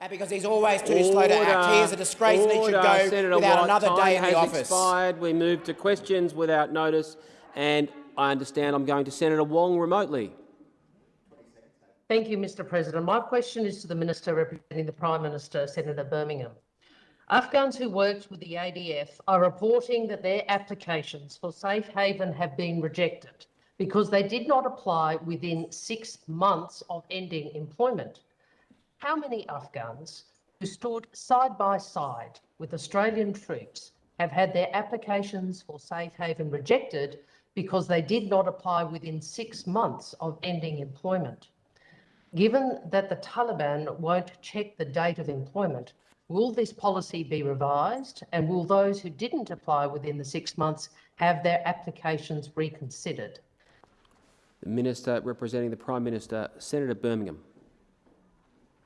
Uh, because he's always too slow to act. He is a disgrace and he should go Senator without White, another day in has the office. expired. We move to questions without notice, and I understand I'm going to Senator Wong remotely. Thank you, Mr President. My question is to the Minister representing the Prime Minister, Senator Birmingham. Afghans who worked with the ADF are reporting that their applications for safe haven have been rejected because they did not apply within six months of ending employment. How many Afghans who stood side by side with Australian troops have had their applications for safe haven rejected because they did not apply within six months of ending employment? Given that the Taliban won't check the date of employment, will this policy be revised and will those who didn't apply within the six months have their applications reconsidered? The Minister representing the Prime Minister, Senator Birmingham.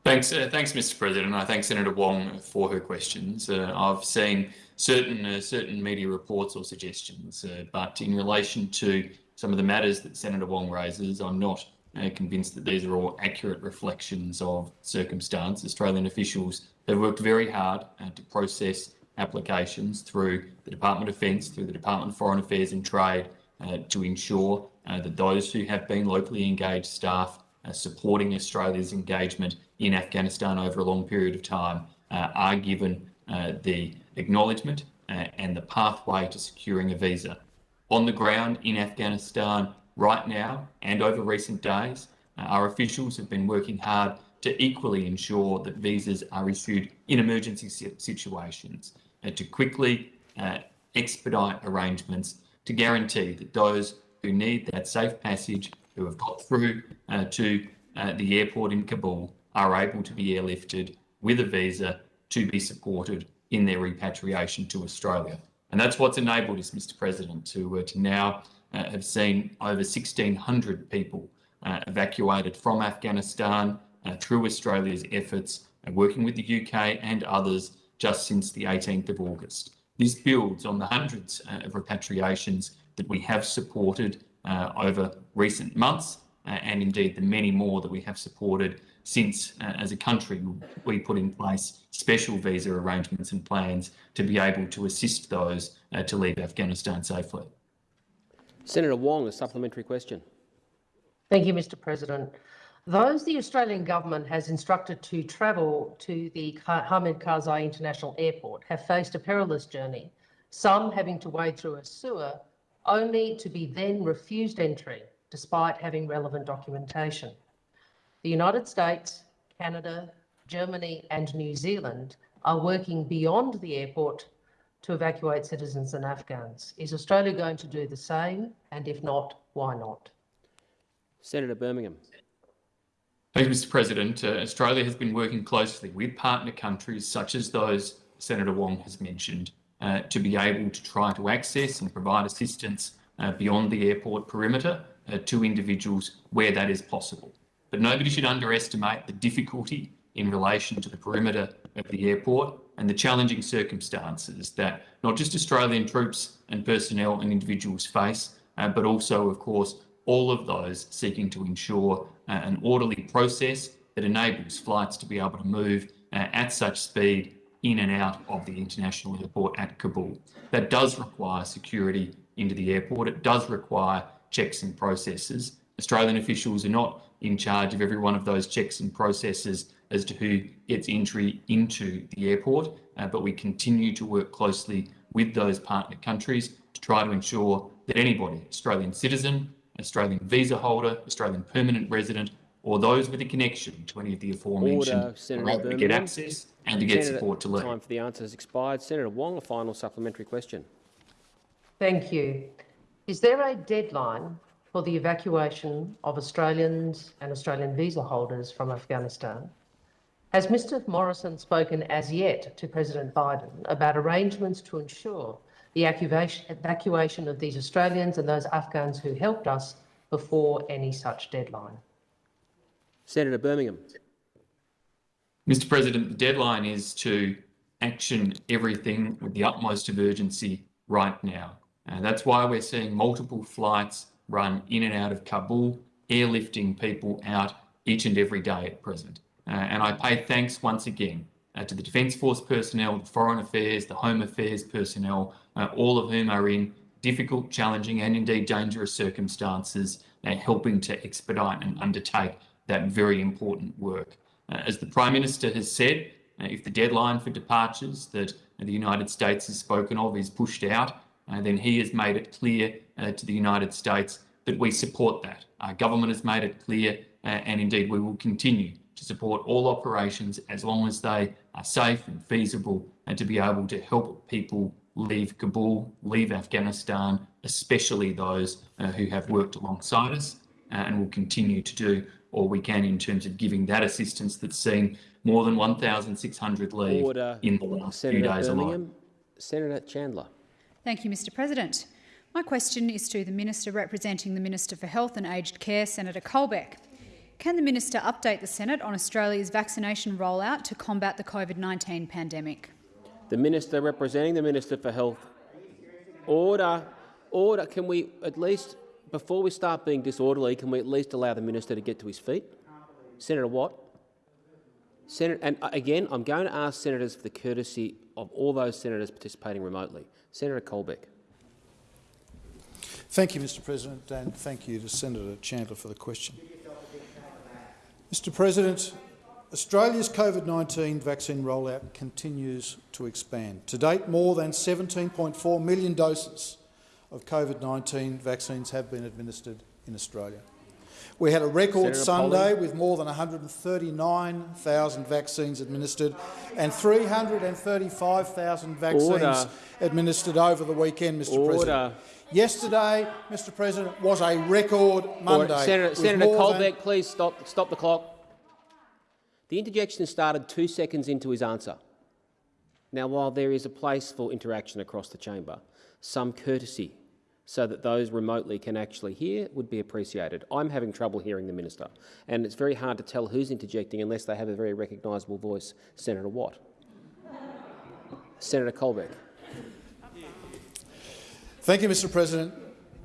Thanks, uh, thanks, Mr. President. I thank Senator Wong for her questions. Uh, I've seen certain uh, certain media reports or suggestions, uh, but in relation to some of the matters that Senator Wong raises, I'm not uh, convinced that these are all accurate reflections of circumstance. Australian officials have worked very hard uh, to process applications through the Department of Defence, through the Department of Foreign Affairs and Trade, to ensure that those who have been locally engaged staff supporting Australia's engagement in Afghanistan over a long period of time uh, are given uh, the acknowledgement and the pathway to securing a visa. On the ground in Afghanistan, right now and over recent days, uh, our officials have been working hard to equally ensure that visas are issued in emergency situations and uh, to quickly uh, expedite arrangements to guarantee that those who need that safe passage, who have got through uh, to uh, the airport in Kabul, are able to be airlifted with a visa to be supported in their repatriation to Australia. And that's what's enabled us, Mr President, to, uh, to now uh, have seen over 1,600 people uh, evacuated from Afghanistan uh, through Australia's efforts, and working with the UK and others just since the 18th of August. This builds on the hundreds of repatriations that we have supported over recent months and indeed the many more that we have supported since, uh, as a country, we put in place special visa arrangements and plans to be able to assist those uh, to leave Afghanistan safely. Senator Wong, a supplementary question. Thank you, Mr President. Those the Australian government has instructed to travel to the Hamid Karzai International Airport have faced a perilous journey, some having to wade through a sewer only to be then refused entry despite having relevant documentation. The United States, Canada, Germany and New Zealand are working beyond the airport to evacuate citizens and Afghans. Is Australia going to do the same? And if not, why not? Senator Birmingham. Thank you, Mr President. Uh, Australia has been working closely with partner countries such as those Senator Wong has mentioned uh, to be able to try to access and provide assistance uh, beyond the airport perimeter uh, to individuals where that is possible. But nobody should underestimate the difficulty in relation to the perimeter of the airport and the challenging circumstances that not just Australian troops and personnel and individuals face, uh, but also, of course, all of those seeking to ensure uh, an orderly process that enables flights to be able to move uh, at such speed in and out of the international airport at Kabul. That does require security into the airport. It does require checks and processes. Australian officials are not in charge of every one of those checks and processes as to who gets entry into the airport, uh, but we continue to work closely with those partner countries to try to ensure that anybody, Australian citizen, Australian visa holder, Australian permanent resident, or those with a connection to any of the aforementioned Order, are able to get access and to get support to leave. Time for the answer has expired. Senator Wong, a final supplementary question. Thank you. Is there a deadline for the evacuation of Australians and Australian visa holders from Afghanistan? Has Mr Morrison spoken as yet to President Biden about arrangements to ensure the evacuation of these Australians and those Afghans who helped us before any such deadline? Senator Birmingham. Mr President, the deadline is to action everything with the utmost of urgency right now. And that's why we're seeing multiple flights run in and out of Kabul, airlifting people out each and every day at present. Uh, and I pay thanks once again uh, to the Defence Force personnel, the Foreign Affairs, the Home Affairs personnel, uh, all of whom are in difficult, challenging, and indeed dangerous circumstances, uh, helping to expedite and undertake that very important work. Uh, as the Prime Minister has said, uh, if the deadline for departures that the United States has spoken of is pushed out, then he has made it clear uh, to the United States that we support that. Our government has made it clear, uh, and indeed we will continue to support all operations as long as they are safe and feasible and to be able to help people leave Kabul, leave Afghanistan, especially those uh, who have worked alongside us uh, and will continue to do all we can in terms of giving that assistance that's seen more than 1,600 leave Order. in the last Senator few days alone. Senator Chandler. Thank you, Mr President. My question is to the Minister representing the Minister for Health and Aged Care, Senator Colbeck. Can the Minister update the Senate on Australia's vaccination rollout to combat the COVID-19 pandemic? The Minister representing the Minister for Health. Order. Order. Can we at least, before we start being disorderly, can we at least allow the Minister to get to his feet? Senator Watt. Senator, and uh, again, I'm going to ask senators for the courtesy of all those senators participating remotely. Senator Colbeck. Thank you, Mr President, and thank you to Senator Chandler for the question. Mr President, Australia's COVID-19 vaccine rollout continues to expand. To date, more than 17.4 million doses of COVID-19 vaccines have been administered in Australia. We had a record Senator Sunday Polley. with more than 139,000 vaccines administered and 335,000 vaccines Order. administered over the weekend, Mr Order. President. Yesterday, Mr President, was a record Monday. Senator, Senator Colbeck, please stop, stop the clock. The interjection started two seconds into his answer. Now, while there is a place for interaction across the chamber, some courtesy so that those remotely can actually hear would be appreciated. I'm having trouble hearing the minister, and it's very hard to tell who's interjecting unless they have a very recognisable voice. Senator Watt. Senator Colbeck. Thank you, Mr President.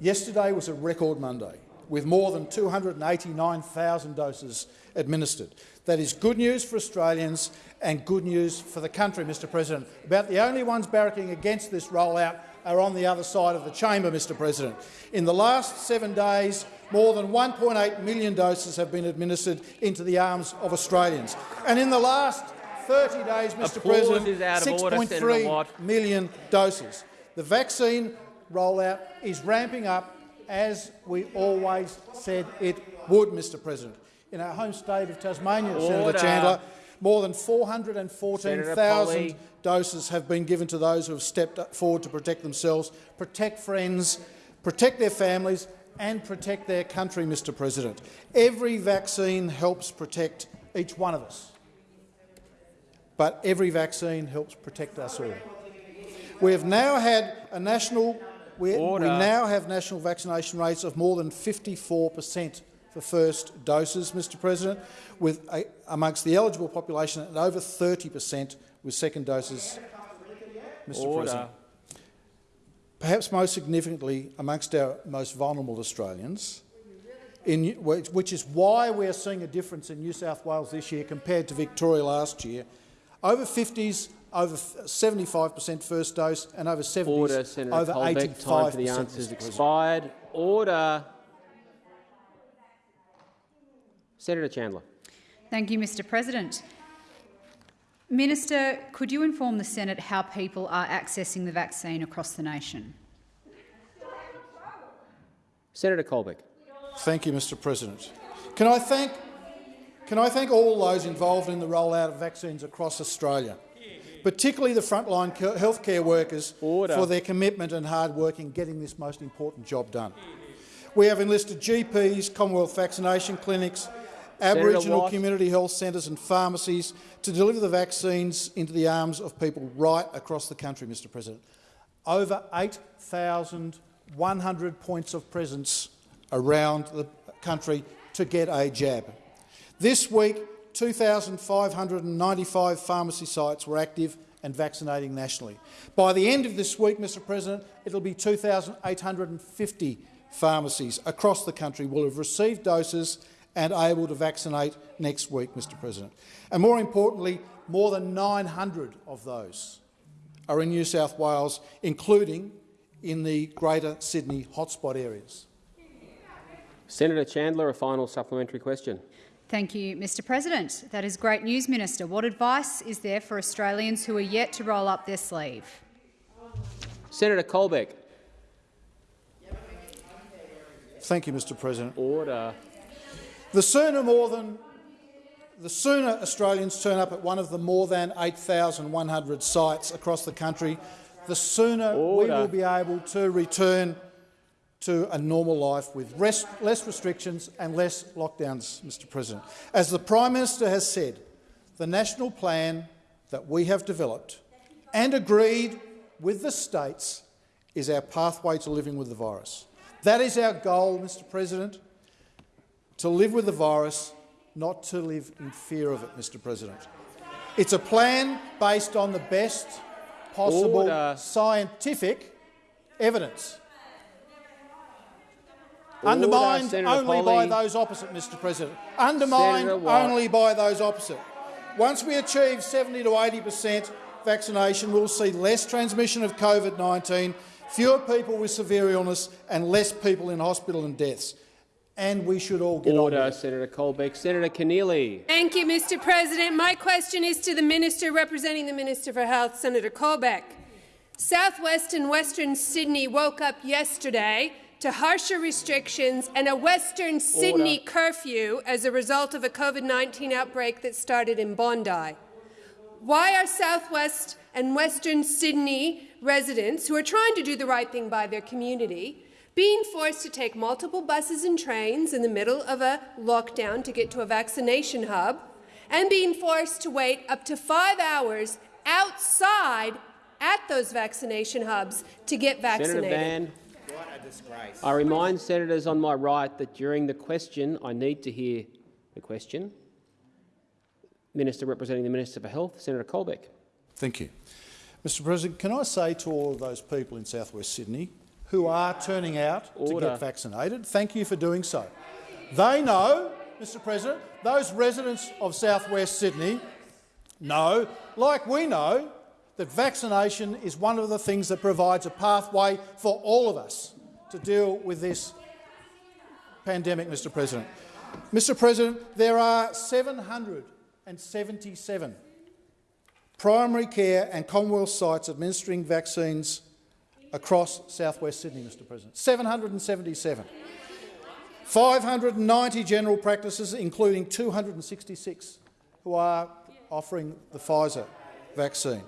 Yesterday was a record Monday, with more than 289,000 doses administered. That is good news for Australians and good news for the country, Mr President. About the only ones barracking against this rollout are on the other side of the chamber, Mr President. In the last seven days, more than 1.8 million doses have been administered into the arms of Australians. And in the last 30 days, Mr Applause President, is out of order, Senator 6.3 Watt. million doses. The vaccine rollout is ramping up as we always said it would, Mr President. In our home state of Tasmania, Order. Senator Chandler, more than 414,000 Polley. Doses have been given to those who have stepped forward to protect themselves, protect friends, protect their families and protect their country, Mr President. Every vaccine helps protect each one of us, but every vaccine helps protect us all. We have now had a national we, we now have national vaccination rates of more than 54 per cent for first doses, Mr President, with a, amongst the eligible population at over 30 per cent with second doses, Mr Order. President. Perhaps most significantly amongst our most vulnerable Australians, in, which which is why we are seeing a difference in New South Wales this year compared to Victoria last year. Over 50s, over 75 per cent first dose, and over 70s, Order, Senator over Colbeck. 85 Time for the answers expired. Order. Senator Chandler. Thank you, Mr President. Minister, could you inform the Senate how people are accessing the vaccine across the nation? Senator Colbeck. Thank you, Mr President. Can I thank, can I thank all those involved in the rollout of vaccines across Australia, particularly the frontline healthcare workers Order. for their commitment and hard work in getting this most important job done. We have enlisted GPs, Commonwealth vaccination clinics, Aboriginal Watt. community health centres and pharmacies to deliver the vaccines into the arms of people right across the country, Mr President. Over 8,100 points of presence around the country to get a jab. This week, 2,595 pharmacy sites were active and vaccinating nationally. By the end of this week, Mr President, it'll be 2,850 pharmacies across the country will have received doses and able to vaccinate next week, Mr President. And more importantly, more than 900 of those are in New South Wales, including in the Greater Sydney hotspot areas. Senator Chandler, a final supplementary question. Thank you, Mr President. That is great news, Minister. What advice is there for Australians who are yet to roll up their sleeve? Senator Colbeck. Thank you, Mr President. Order. The sooner more than the sooner Australians turn up at one of the more than 8,100 sites across the country, the sooner Order. we will be able to return to a normal life with rest, less restrictions and less lockdowns, Mr President. As the Prime Minister has said, the national plan that we have developed and agreed with the states is our pathway to living with the virus. That is our goal, Mr President, to live with the virus, not to live in fear of it, Mr President. It's a plan based on the best possible Order. scientific evidence. Order, Undermined Senator only by those opposite, Mr President. Undermined only by those opposite. Once we achieve 70 to 80 per cent vaccination, we'll see less transmission of COVID-19, fewer people with severe illness and less people in hospital and deaths. And we should all get on Order, with it. Senator Colbeck. Senator Keneally. Thank you, Mr President. My question is to the Minister representing the Minister for Health, Senator Colbeck. Southwest and Western Sydney woke up yesterday to harsher restrictions and a Western Sydney curfew as a result of a COVID-19 outbreak that started in Bondi. Why are Southwest and Western Sydney residents, who are trying to do the right thing by their community, being forced to take multiple buses and trains in the middle of a lockdown to get to a vaccination hub, and being forced to wait up to five hours outside at those vaccination hubs to get vaccinated? Senator Van. What a disgrace. I remind senators on my right that during the question, I need to hear the question. Minister representing the Minister for Health, Senator Colbeck. Thank you. Mr President, can I say to all of those people in southwest Sydney who are turning out to get vaccinated, thank you for doing so. They know, Mr President, those residents of southwest Sydney know, like we know, that vaccination is one of the things that provides a pathway for all of us to deal with this pandemic, Mr President. Mr President, there are 777 primary care and Commonwealth sites administering vaccines across southwest Sydney, Mr President. 777. 590 general practices, including 266 who are offering the Pfizer vaccine.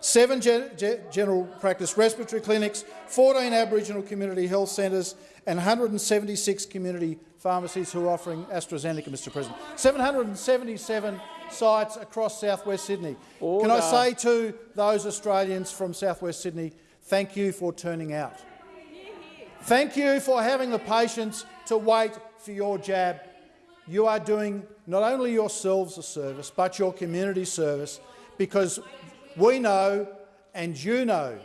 Seven gen- ge- general practice respiratory clinics, 14 Aboriginal community health centres and 176 community pharmacies who are offering AstraZeneca, Mr President. 777 sites across southwest Sydney. Can I say to those Australians from southwest Sydney, thank you for turning out. Thank you for having the patience to wait for your jab. You are doing not only yourselves a service, but your community service, because we know and you know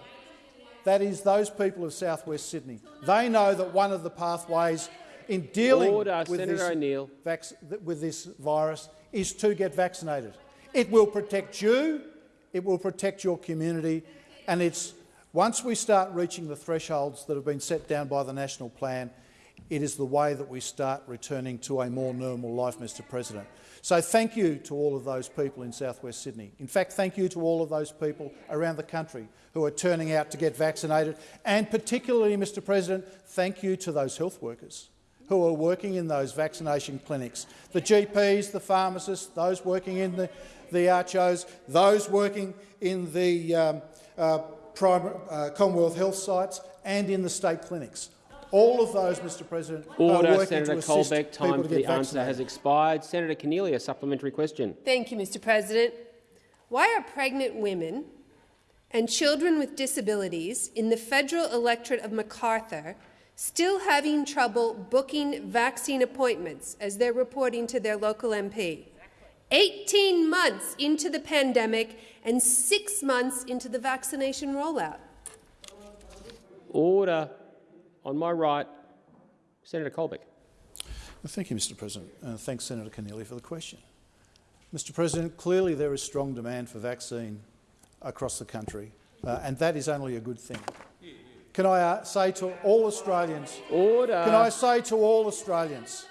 that is those people of southwest Sydney. They know that one of the pathways in dealing Order, with, this, with this virus is to get vaccinated. It will protect you, it will protect your community, and it's once we start reaching the thresholds that have been set down by the national plan, it is the way that we start returning to a more normal life, Mr President. So thank you to all of those people in southwest Sydney. In fact, thank you to all of those people around the country who are turning out to get vaccinated. And particularly, Mr President, thank you to those health workers who are working in those vaccination clinics, the GPs, the pharmacists, those working in the, the RHOs, those working in the um, uh, primary, uh, Commonwealth health sites and in the state clinics. All of those, Mr President, are Order, working Senator to assist Colbeck. people Time to for get the answer has expired. Senator Keneally, a supplementary question. Thank you, Mr President. Why are pregnant women and children with disabilities in the federal electorate of Macarthur still having trouble booking vaccine appointments, as they're reporting to their local MP? 18 months into the pandemic and six months into the vaccination rollout. Order. On my right, Senator Colbeck. Thank you, Mr President. Uh, thanks, Senator Keneally, for the question. Mr President, clearly there is strong demand for vaccine across the country, uh, and that is only a good thing. Can I uh, say to all Australians, Order. can I say to all Australians,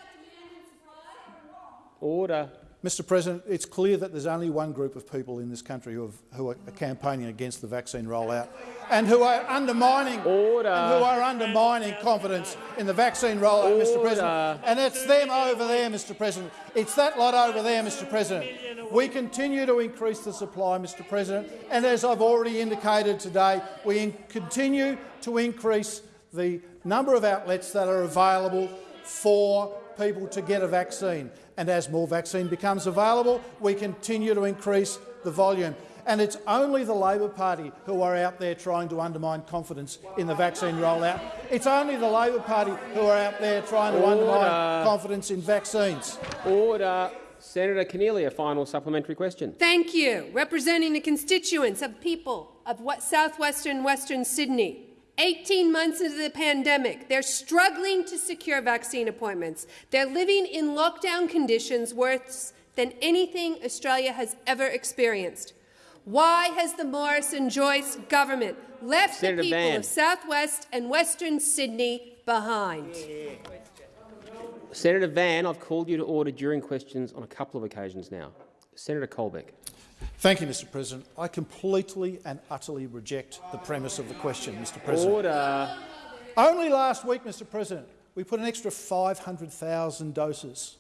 Order. Mr President, it's clear that there's only one group of people in this country who, have, who are campaigning against the vaccine rollout and who are undermining Order. who are undermining confidence in the vaccine rollout, Mr President. And it's them over there, Mr President. It's that lot over there, Mr President. We continue to increase the supply, Mr President, and as I've already indicated today, we in continue to increase the number of outlets that are available for people to get a vaccine. And as more vaccine becomes available, we continue to increase the volume. And it's only the Labor Party who are out there trying to undermine confidence in the vaccine rollout. It's only the Labor Party who are out there trying to Order. undermine confidence in vaccines. Order. Senator Keneally, a final supplementary question. Thank you. Representing the constituents of people of what southwestern Western Sydney. 18 months into the pandemic, they're struggling to secure vaccine appointments. They're living in lockdown conditions worse than anything Australia has ever experienced. Why has the Morrison-Joyce government left Senator the people Van. of southwest and western Sydney behind? Senator Van, I've called you to order during questions on a couple of occasions now. Senator Colbeck. Thank you, Mr President. I completely and utterly reject the premise of the question, Mr President. Order. Only last week, Mr President, we put an extra 500,000 doses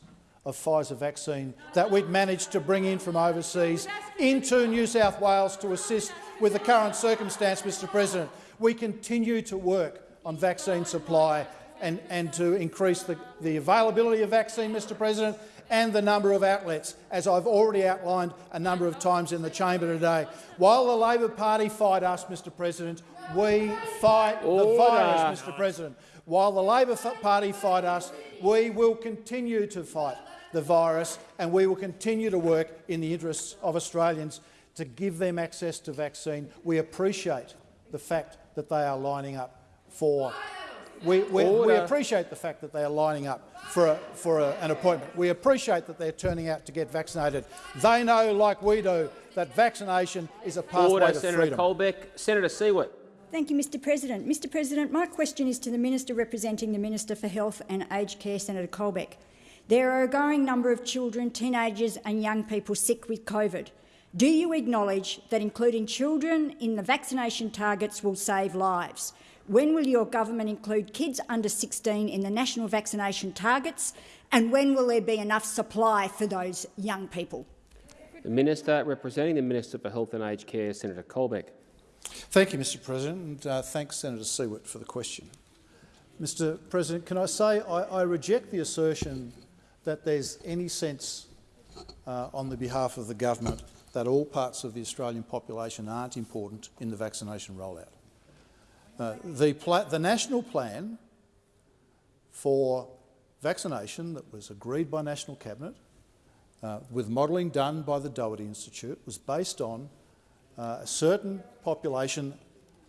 of Pfizer vaccine that we'd managed to bring in from overseas into New South Wales to assist with the current circumstance, Mr President. We continue to work on vaccine supply and, and to increase the, the availability of vaccine, Mr President, and the number of outlets, as I've already outlined a number of times in the chamber today. While the Labor Party fight us, Mr President, we fight the virus, Mr President. While the Labor Party fight us, we will continue to fight the virus and we will continue to work in the interests of Australians to give them access to vaccine. We appreciate the fact that they are lining up for we, we, we appreciate the fact that they are lining up for, a, for a, an appointment. We appreciate that they're turning out to get vaccinated. They know, like we do, that vaccination is a pathway Order. to Senator freedom. Colbeck. Senator Siewert. Thank you, Mr President. Mr President, my question is to the Minister representing the Minister for Health and Aged Care, Senator Colbeck. There are a growing number of children, teenagers and young people sick with COVID. Do you acknowledge that including children in the vaccination targets will save lives? When will your government include kids under 16 in the national vaccination targets? And when will there be enough supply for those young people? The Minister representing the Minister for Health and Aged Care, Senator Colbeck. Thank you, Mr President, and uh, thanks, Senator Siewert, for the question. Mr President, can I say I, I reject the assertion that there's any sense uh, on the behalf of the government that all parts of the Australian population aren't important in the vaccination rollout. Uh, the, the national plan for vaccination that was agreed by National Cabinet, uh, with modelling done by the Doherty Institute, was based on uh, a certain population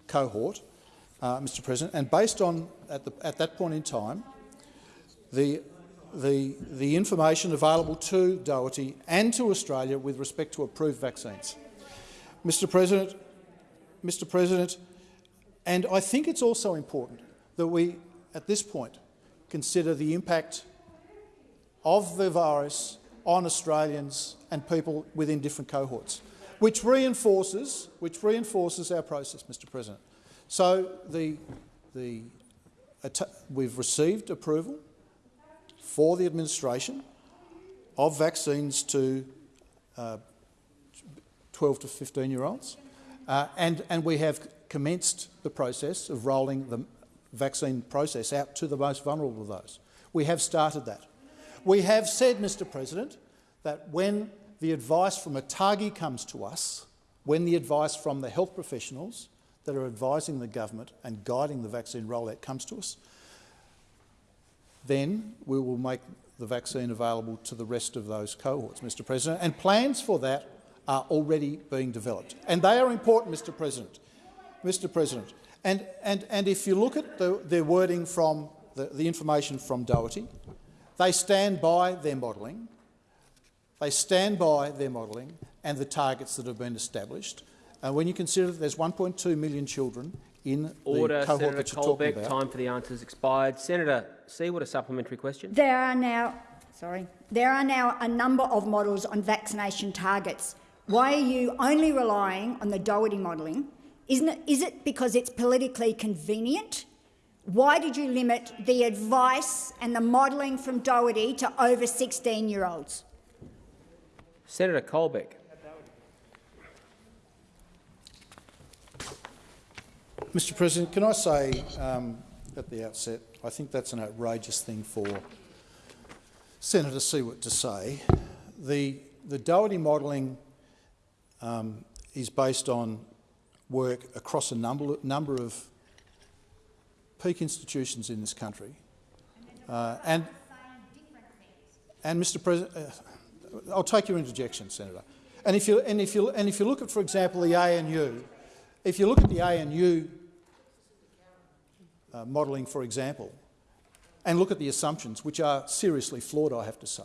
cohort, uh, Mr President, and based on, at, the, at that point in time, the, the, the information available to Doherty and to Australia with respect to approved vaccines. Mr President, Mr President, and I think it's also important that we, at this point, consider the impact of the virus on Australians and people within different cohorts, which reinforces, which reinforces our process, Mr President. So the, the, we've received approval for the administration of vaccines to uh, 12 to 15-year-olds, uh, and, and we have commenced the process of rolling the vaccine process out to the most vulnerable of those. We have started that. We have said, Mr President, that when the advice from ATAGI comes to us, when the advice from the health professionals that are advising the government and guiding the vaccine rollout comes to us, then we will make the vaccine available to the rest of those cohorts, Mr President, and plans for that are already being developed. And they are important, Mr President. Mr President, and, and, and if you look at the, the wording from the, the information from Doherty, They stand by their modelling. They stand by their modelling and the targets that have been established. And when you consider that there's 1.2 million children in Order, the cohort Senator that you're talking Colbeck. about. Time for the answers expired. Senator Siewert, a supplementary question. There are now, sorry, there are now a number of models on vaccination targets. Why are you only relying on the Doherty modelling? Isn't it, is it because it's politically convenient? Why did you limit the advice and the modelling from Doherty to over 16-year-olds? Senator Colbeck. Mr President, can I say um, at the outset, I think that's an outrageous thing for Senator Siewert to say. The, the Doherty modelling um, is based on work across a number, number of peak institutions in this country. Uh, and, and Mr President, uh, I'll take your interjection, Senator. And if, you, and, if you, and if you look at, for example, the ANU, if you look at the ANU uh, modelling, for example, and look at the assumptions, which are seriously flawed, I have to say.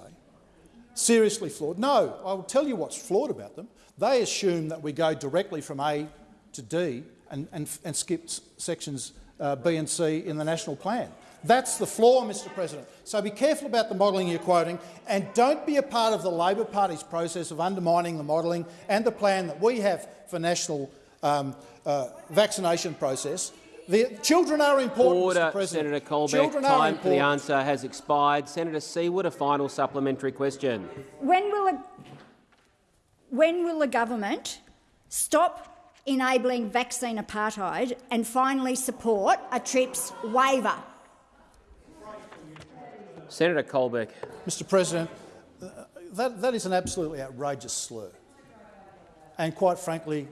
Seriously flawed. No, I will tell you what's flawed about them. They assume that we go directly from A to D and, and, and skip sections uh, B and C in the national plan. That's the flaw, Mr President. So be careful about the modelling you're quoting and don't be a part of the Labor Party's process of undermining the modelling and the plan that we have for national um, uh, vaccination process. The children are important, Order, Mr President. Senator Colbeck. Children are Time for the answer has expired. Senator Siewert, a final supplementary question. When will, a, when will the government stop enabling vaccine apartheid and finally support a TRIPS waiver? Senator Colbeck. Mr President, uh, that, that is an absolutely outrageous slur. And quite frankly,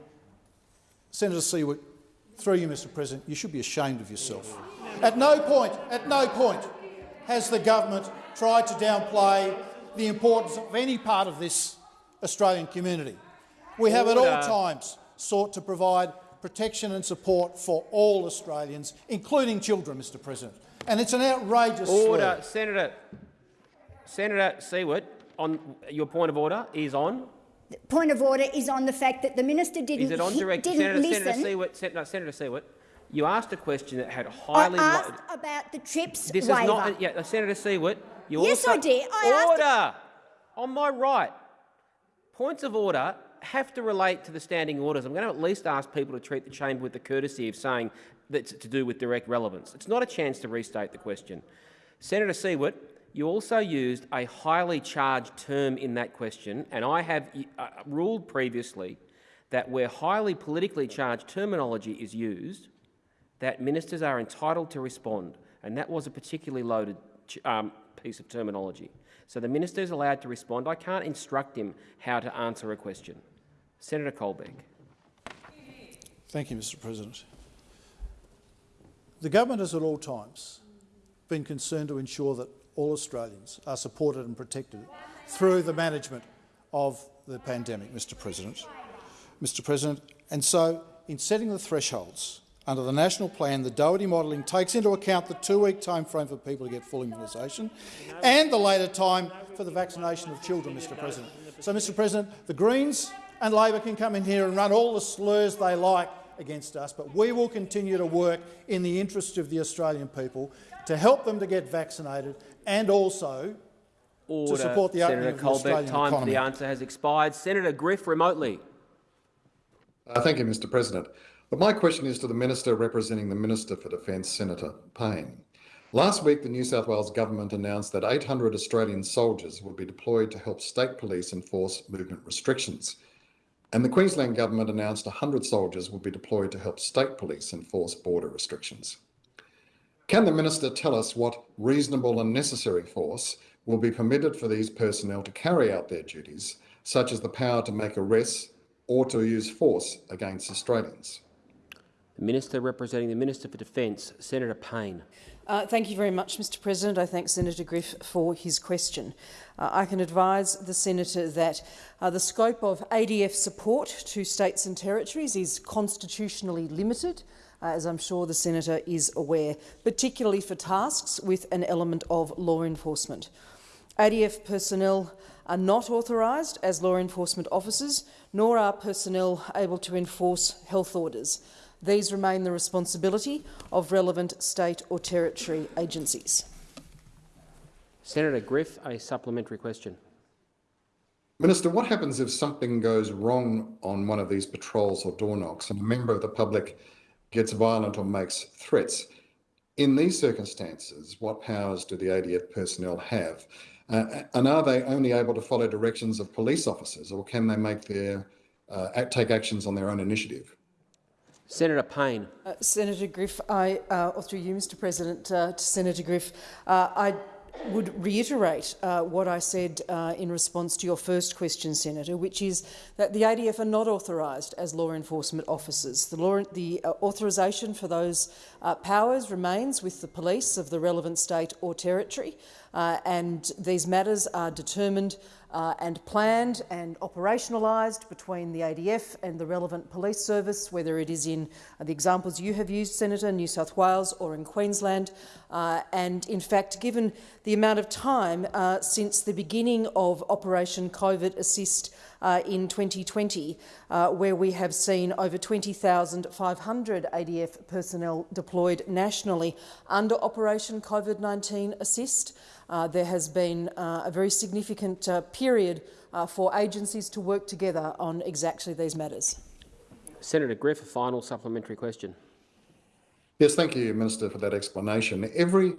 Senator Siewert, through you, Mr President, you should be ashamed of yourself. At no point, at no point has the government tried to downplay the importance of any part of this Australian community. We have at all times sought to provide protection and support for all Australians, including children, Mr President. And it's an outrageous Order. slur. Senator, Senator Siewert, on your point of order is on. Point of order is on the fact that the minister didn't, Is it on direct? didn't Senator, listen. Senator Siewert, Sen- no, Senator Siewert, you asked a question that had highly. lo- asked about the TRIPS this waiver. is not. Yeah, Senator Siewert, you Yes, also. I did. I asked- order. On my right, points of order have to relate to the standing orders. I'm going to at least ask people to treat the chamber with the courtesy of saying that's to do with direct relevance. It's not a chance to restate the question. Senator Siewert, you also used a highly charged term in that question, and I have uh, ruled previously that where highly politically charged terminology is used, that ministers are entitled to respond, and that was a particularly loaded um, piece of terminology. So the minister is allowed to respond. I can't instruct him how to answer a question. Senator Colbeck. Thank you, Mr President. The government has at all times been concerned to ensure that all Australians are supported and protected through the management of the pandemic, Mr President. Mr President, and so in setting the thresholds under the national plan, the Doherty modelling takes into account the two-week timeframe for people to get full immunisation and the later time for the vaccination of children, Mr President. So, Mr President, the Greens and Labor can come in here and run all the slurs they like against us, but we will continue to work in the interest of the Australian people to help them to get vaccinated and also Order. support the opening Senator of the Australian Time for the answer has expired. Senator Griff, remotely. Uh, thank you, Mr President. But my question is to the Minister representing the Minister for Defence, Senator Payne. Last week, the New South Wales Government announced that 800 Australian soldiers would be deployed to help state police enforce movement restrictions. And the Queensland Government announced 100 soldiers would be deployed to help state police enforce border restrictions. Can the Minister tell us what reasonable and necessary force will be permitted for these personnel to carry out their duties, such as the power to make arrests or to use force against Australians? The Minister representing the Minister for Defence, Senator Payne. Uh, thank you very much, Mr President. I thank Senator Griff for his question. Uh, I can advise the Senator that uh, the scope of ADF support to states and territories is constitutionally limited, uh, as I'm sure the Senator is aware, particularly for tasks with an element of law enforcement. ADF personnel are not authorised as law enforcement officers, nor are personnel able to enforce health orders. These remain the responsibility of relevant state or territory agencies. Senator Griff, a supplementary question. Minister, what happens if something goes wrong on one of these patrols or door knocks and a member of the public gets violent or makes threats? In these circumstances, what powers do the ADF personnel have? Uh, and are they only able to follow directions of police officers or can they make their, uh, take actions on their own initiative? Senator Payne. Uh, Senator Griff, I, uh, or through you, Mr President, uh, to Senator Griff, uh, I would reiterate uh, what I said uh, in response to your first question, Senator, which is that the ADF are not authorised as law enforcement officers. The, law, the authorisation for those powers remains with the police of the relevant state or territory, and these matters are determined uh, and planned and operationalised between the ADF and the relevant police service, whether it is in the examples you have used, Senator, New South Wales or in Queensland. Uh, and in fact, given the amount of time uh, since the beginning of Operation COVID Assist uh, in 2020, uh, where we have seen over 20,500 ADF personnel deployed nationally under Operation COVID-19 Assist, there has been uh, a very significant uh, period uh, for agencies to work together on exactly these matters. Senator Griff, a final supplementary question. Yes, thank you, Minister, for that explanation. Every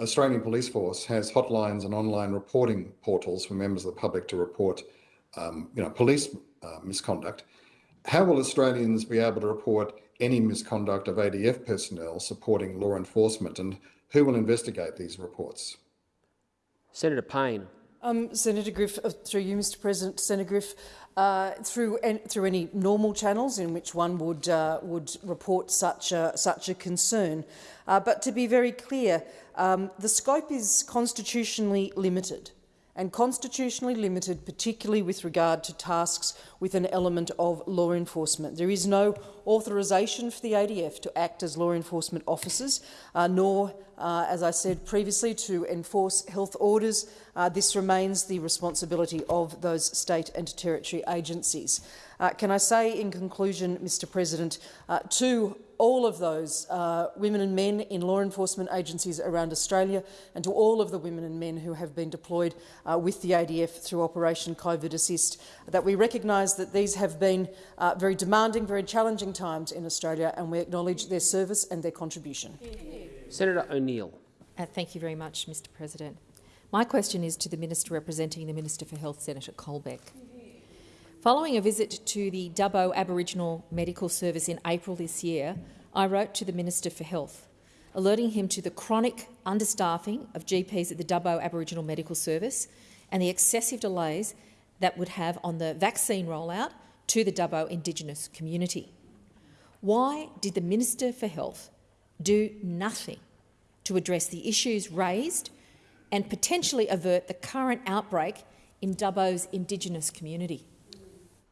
Australian police force has hotlines and online reporting portals for members of the public to report um, you know, police uh, misconduct. How will Australians be able to report any misconduct of ADF personnel supporting law enforcement and who will investigate these reports? Senator Payne. Um, Senator Griff, uh, through you, Mr. President, Senator Griff, uh, through through any normal channels in which one would uh, would report such a, such a concern. Uh, but to be very clear, um, the scope is constitutionally limited and constitutionally limited, particularly with regard to tasks with an element of law enforcement. There is no authorisation for the ADF to act as law enforcement officers, uh, nor, uh, as I said previously, to enforce health orders. Uh, this remains the responsibility of those state and territory agencies. Uh, can I say in conclusion, Mr President, uh, to all of those uh, women and men in law enforcement agencies around Australia and to all of the women and men who have been deployed uh, with the ADF through Operation COVID Assist, that we recognise that these have been uh, very demanding, very challenging times in Australia and we acknowledge their service and their contribution. Senator O'Neill. Uh, thank you very much, Mr President. My question is to the Minister representing the Minister for Health, Senator Colbeck. Following a visit to the Dubbo Aboriginal Medical Service in April this year, I wrote to the Minister for Health, alerting him to the chronic understaffing of GPs at the Dubbo Aboriginal Medical Service and the excessive delays that would have on the vaccine rollout to the Dubbo Indigenous community. Why did the Minister for Health do nothing to address the issues raised and potentially avert the current outbreak in Dubbo's Indigenous community?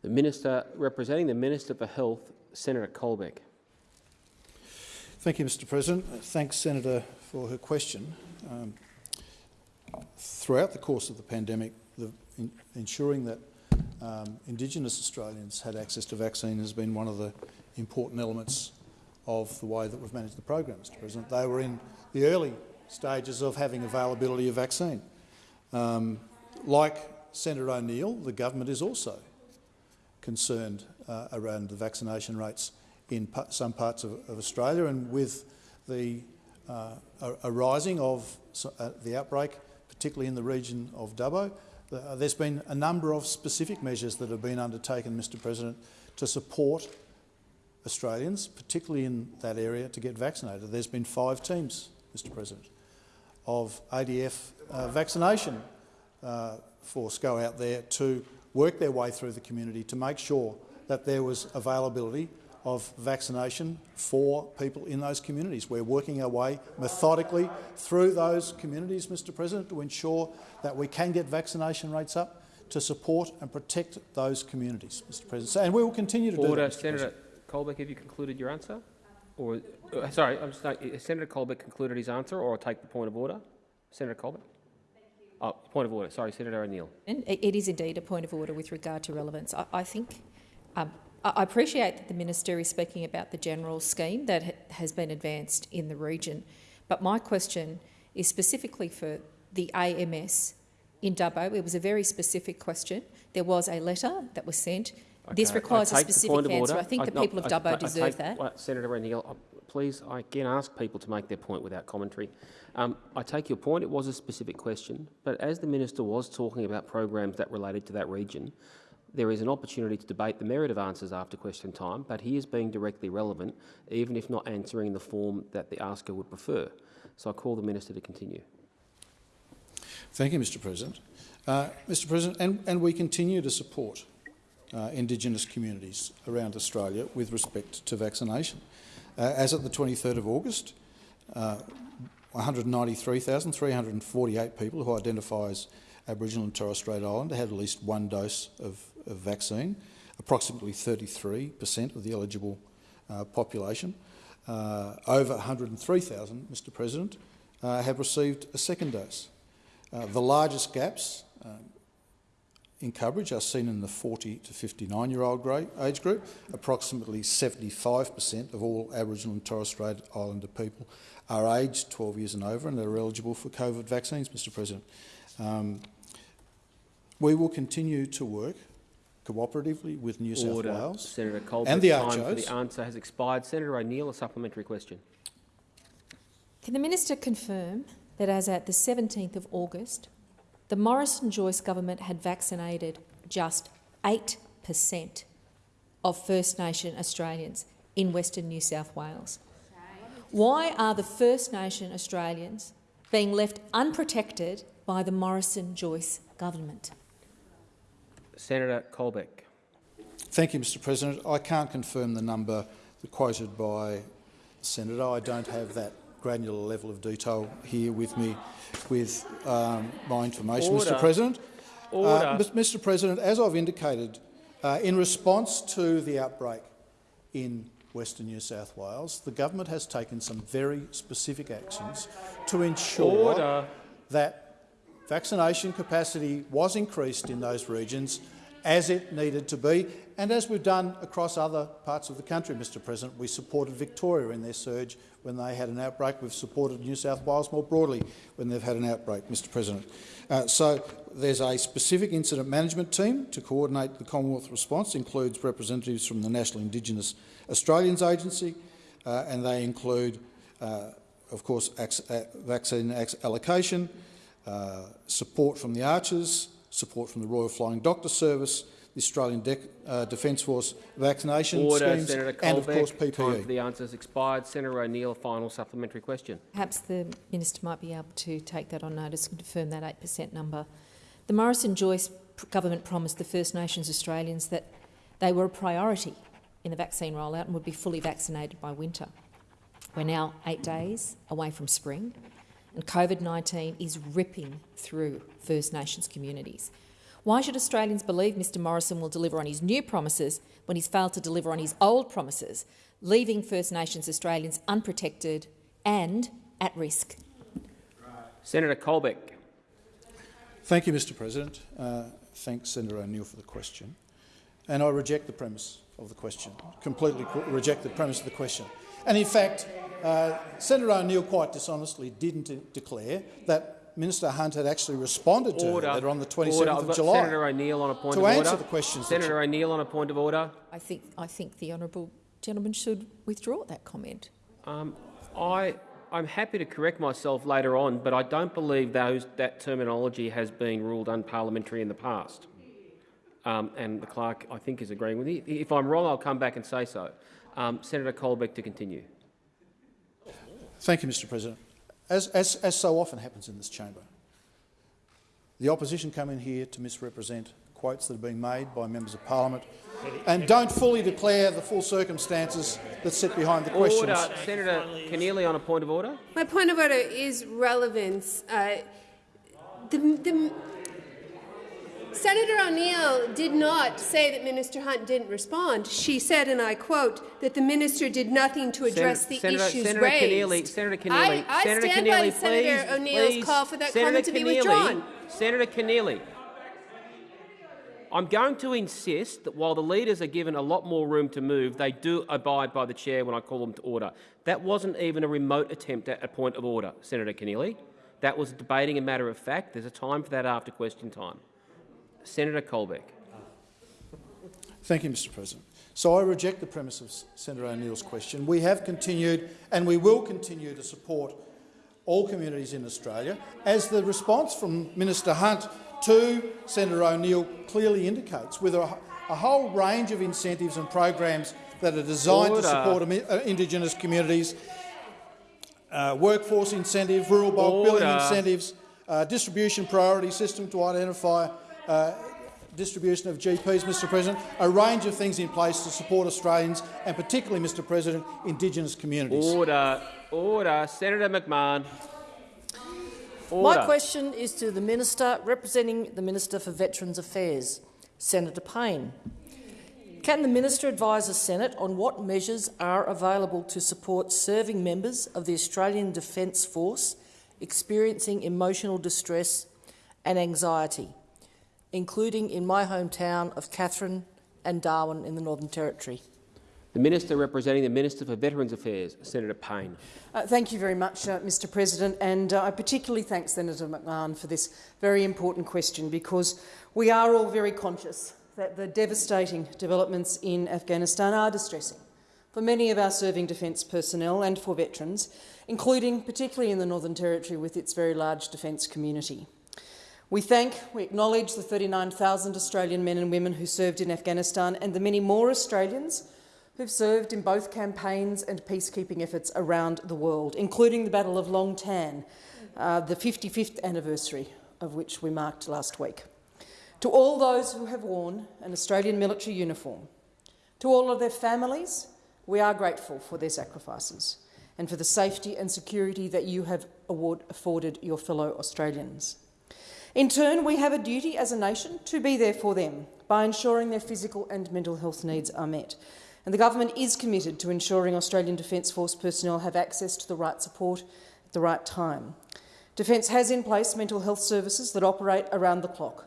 The Minister representing the Minister for Health, Senator Colbeck. Thank you, Mr President. Thanks, Senator, for her question. Um, throughout the course of the pandemic, the, in, ensuring that um, Indigenous Australians had access to vaccine has been one of the important elements of the way that we've managed the program, Mr President. They were in the early stages of having availability of vaccine. Um, like Senator O'Neill, the government is also concerned uh, around the vaccination rates in some parts of, of, Australia and with the uh, arising of uh, the outbreak, particularly in the region of Dubbo, uh, there's been a number of specific measures that have been undertaken, Mr President, to support Australians, particularly in that area, to get vaccinated. There's been five teams, Mr President, of ADF uh, vaccination uh, force go out there to work their way through the community to make sure that there was availability of vaccination for people in those communities. We're working our way methodically through those communities, Mr President, to ensure that we can get vaccination rates up to support and protect those communities, Mr President. And we will continue to Order. do that, Mr. Senator. Colbeck, have you concluded your answer? Or, uh, sorry, I'm just, uh, Senator Colbeck concluded his answer, or I'll take the point of order. Senator Colbeck. Oh, point of order. Sorry, Senator O'Neill. And it is indeed a point of order with regard to relevance. I, I think um, I I appreciate that the minister is speaking about the general scheme that ha has been advanced in the region, but my question is specifically for the AMS in Dubbo. It was a very specific question. There was a letter that was sent. This Okay, I requires a specific answer. order. I think the no, people of Dubbo I- I deserve take- that. well, Senator O'Neill, uh, please, I again ask people to make their point without commentary. Um, I take your point. It was a specific question, but as the minister was talking about programs that related to that region, there is an opportunity to debate the merit of answers after question time, but he is being directly relevant, even if not answering in the form that the asker would prefer. So I call the minister to continue. Thank you, Mr President. Uh, Mr President, and, and we continue to support uh, Indigenous communities around Australia with respect to vaccination. Uh, as at the 23rd of August, uh, 193,348 people who identify as Aboriginal and Torres Strait Islander had at least one dose of, of vaccine, approximately 33 per cent of the eligible uh, population. Uh, over 103,000, Mr President, uh, have received a second dose. Uh, the largest gaps um, in coverage are seen in the 40 to 59 year old age group. Approximately 75% of all Aboriginal and Torres Strait Islander people are aged 12 years and over and are eligible for COVID vaccines, Mr President. Um, we will continue to work cooperatively with New South Wales Senator Colbeck, and the time for the answer has expired. Senator O'Neill, a supplementary question. Can the minister confirm that as at the 17th of August, the Morrison-Joyce government had vaccinated just 8% of First Nation Australians in Western New South Wales? Why are the First Nation Australians being left unprotected by the Morrison-Joyce government? Senator Colbeck. Thank you, Mr President. I can't confirm the number quoted by the Senator. I don't have that granular level of detail here with me with um, my information, Order. Mr President. Order. Uh, Mr President, as I've indicated, uh, in response to the outbreak in Western New South Wales, the government has taken some very specific actions to ensure Order. that vaccination capacity was increased in those regions as it needed to be, and as we've done across other parts of the country, Mr President. We supported Victoria in their surge when they had an outbreak. We've supported New South Wales more broadly when they've had an outbreak, Mr President. Uh, so there's a specific incident management team to coordinate the Commonwealth response, includes representatives from the National Indigenous Australians Agency, uh, and they include, uh, of course, uh, vaccine allocation, uh, support from the Archers, support from the Royal Flying Doctor Service, the Australian De uh, Defence Force vaccination Order, schemes, Senator Colbeck. and of course Time for the answer has expired. Senator O'Neill, final supplementary question. Perhaps the minister might be able to take that on notice and confirm that 8% number. The Morrison-Joyce government promised the First Nations Australians that they were a priority in the vaccine rollout and would be fully vaccinated by winter. We're now eight days away from spring, and COVID-19 is ripping through First Nations communities. Why should Australians believe Mr Morrison will deliver on his new promises when he's failed to deliver on his old promises, leaving First Nations Australians unprotected and at risk? Senator Colbeck. Thank you, Mr President. Uh, thanks, Senator O'Neill, for the question. And I reject the premise of the question, completely reject the premise of the question. And in fact, uh, Senator O'Neill quite dishonestly didn't declare that Minister Hunt had actually responded to Order. her letter on the 27th Order. Of got July. Senator O'Neill on a point to of order. answer the questions Senator O'Neill on a point of order. I think, I think the honourable gentleman should withdraw that comment. Um, I, I'm happy to correct myself later on, but I don't believe those, that terminology has been ruled unparliamentary in the past. Um, and the clerk, I think, is agreeing with me. If I'm wrong, I'll come back and say so. Um, Senator Colbeck to continue. Thank you, Mr President. As, as, as so often happens in this chamber, the opposition come in here to misrepresent quotes that are being made by members of parliament and don't fully declare the full circumstances that sit behind the questions. Order. Senator Keneally on a point of order. My point of order is relevance. Uh, the, the, Senator O'Neill did not say that Minister Hunt didn't respond. She said, and I quote, that the minister did nothing to address Senator, the Senator, issues Senator raised. Keneally, Senator Keneally, I, I Senator stand Keneally, by please, Senator O'Neill's call for that Senator comment to be Keneally, withdrawn. Senator Keneally, I'm going to insist that while the leaders are given a lot more room to move, they do abide by the chair when I call them to order. That wasn't even a remote attempt at a point of order, Senator Keneally. That was debating a matter of fact. There's a time for that after question time. Senator Colbeck. Thank you, Mr President. So I reject the premise of Senator O'Neill's question. We have continued and we will continue to support all communities in Australia, as the response from Minister Hunt to Senator O'Neill clearly indicates, with a, a, whole range of incentives and programs that are designed Order. to support uh, Indigenous communities, uh, workforce incentive, rural bulk billing incentives, uh, distribution priority system to identify uh, distribution of GPs, Mr President, a range of things in place to support Australians and particularly, Mr President, Indigenous communities. Order. Order. Senator McMahon. Order. My question is to the Minister representing the Minister for Veterans Affairs, Senator Payne. Can the Minister advise the Senate on what measures are available to support serving members of the Australian Defence Force experiencing emotional distress and anxiety, including in my hometown of Katherine and Darwin in the Northern Territory? The Minister representing the Minister for Veterans Affairs, Senator Payne. Uh, thank you very much, uh, Mr President, and uh, I particularly thank Senator McMahon for this very important question because we are all very conscious that the devastating developments in Afghanistan are distressing for many of our serving defence personnel and for veterans, including particularly in the Northern Territory with its very large defence community. We thank, we acknowledge the 39,000 Australian men and women who served in Afghanistan and the many more Australians who've served in both campaigns and peacekeeping efforts around the world, including the Battle of Long Tan, uh, the 55th anniversary of which we marked last week. To all those who have worn an Australian military uniform, to all of their families, we are grateful for their sacrifices and for the safety and security that you have afforded your fellow Australians. In turn, we have a duty as a nation to be there for them by ensuring their physical and mental health needs are met and the government is committed to ensuring Australian Defence Force personnel have access to the right support at the right time. Defence has in place mental health services that operate around the clock.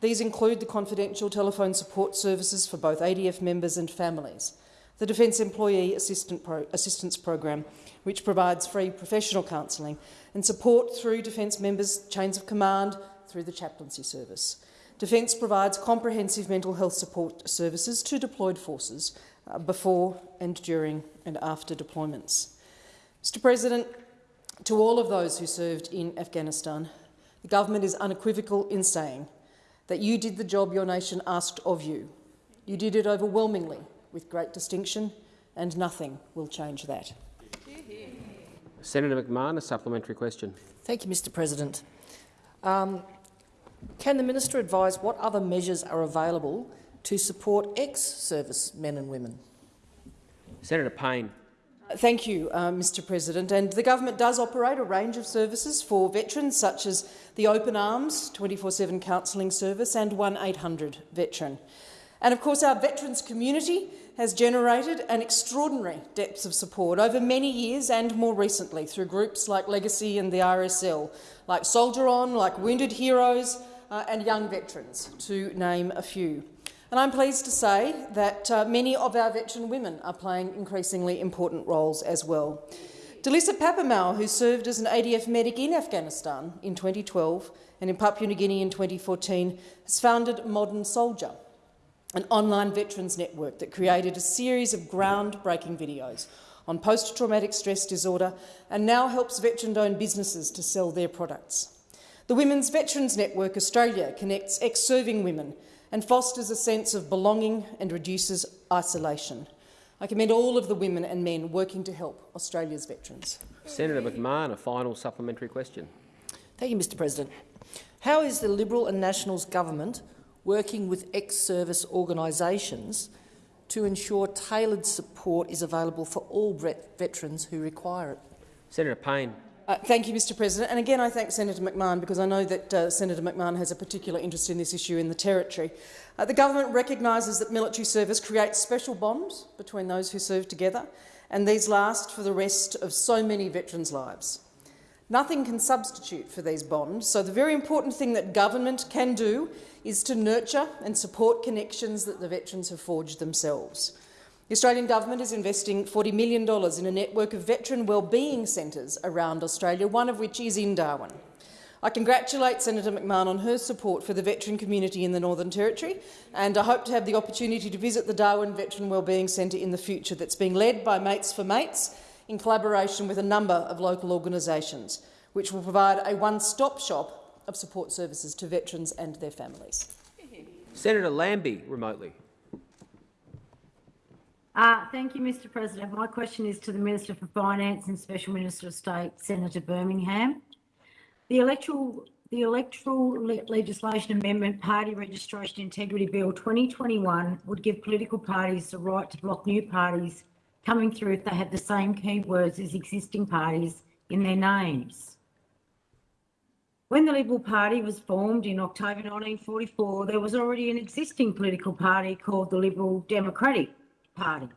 These include the confidential telephone support services for both ADF members and families, the Defence Employee Assistance Program, which provides free professional counselling and support through Defence members' chains of command through the chaplaincy service. Defence provides comprehensive mental health support services to deployed forces uh, before and during and after deployments. Mr President, to all of those who served in Afghanistan, the government is unequivocal in saying that you did the job your nation asked of you. You did it overwhelmingly with great distinction, and nothing will change that. Senator McMahon, a supplementary question. Thank you, Mr President. Um, can the minister advise what other measures are available to support ex-service men and women? Senator Payne. Thank you, uh, Mr President. And the government does operate a range of services for veterans, such as the Open Arms 24-7 counselling service and 1-800 Veteran. And of course, our veterans community has generated an extraordinary depth of support over many years and more recently through groups like Legacy and the RSL, like Soldier On, like Wounded Heroes uh, and Young Veterans, to name a few. And I'm pleased to say that uh, many of our veteran women are playing increasingly important roles as well. Delissa Papamau, who served as an ADF medic in Afghanistan in 2012 and in Papua New Guinea in 2014, has founded Modern Soldier, an online veterans network that created a series of groundbreaking videos on post-traumatic stress disorder and now helps veteran-owned businesses to sell their products. The Women's Veterans Network Australia connects ex-serving women and fosters a sense of belonging and reduces isolation. I commend all of the women and men working to help Australia's veterans. Senator McMahon, a final supplementary question. Thank you, Mr President. How is the Liberal and Nationals government working with ex-service organisations to ensure tailored support is available for all veterans who require it? Senator Payne. Uh, thank you, Mr President. And again, I thank Senator McMahon because I know that uh, Senator McMahon has a particular interest in this issue in the Territory. Uh, the government recognises that military service creates special bonds between those who serve together, and these last for the rest of so many veterans' lives. Nothing can substitute for these bonds, so the very important thing that government can do is to nurture and support connections that the veterans have forged themselves. The Australian Government is investing $40 million in a network of veteran wellbeing centres around Australia, one of which is in Darwin. I congratulate Senator McMahon on her support for the veteran community in the Northern Territory, and I hope to have the opportunity to visit the Darwin Veteran Wellbeing Centre in the future that's being led by Mates for Mates in collaboration with a number of local organisations, which will provide a one-stop shop of support services to veterans and their families. Senator Lambie, remotely. Uh, thank you, Mr President. My question is to the Minister for Finance and Special Minister of State, Senator Birmingham. The electoral, the electoral le legislation amendment Party Registration Integrity Bill 2021 would give political parties the right to block new parties coming through if they have the same keywords as existing parties in their names. When the Liberal Party was formed in October 1944, there was already an existing political party called the Liberal Democratic party.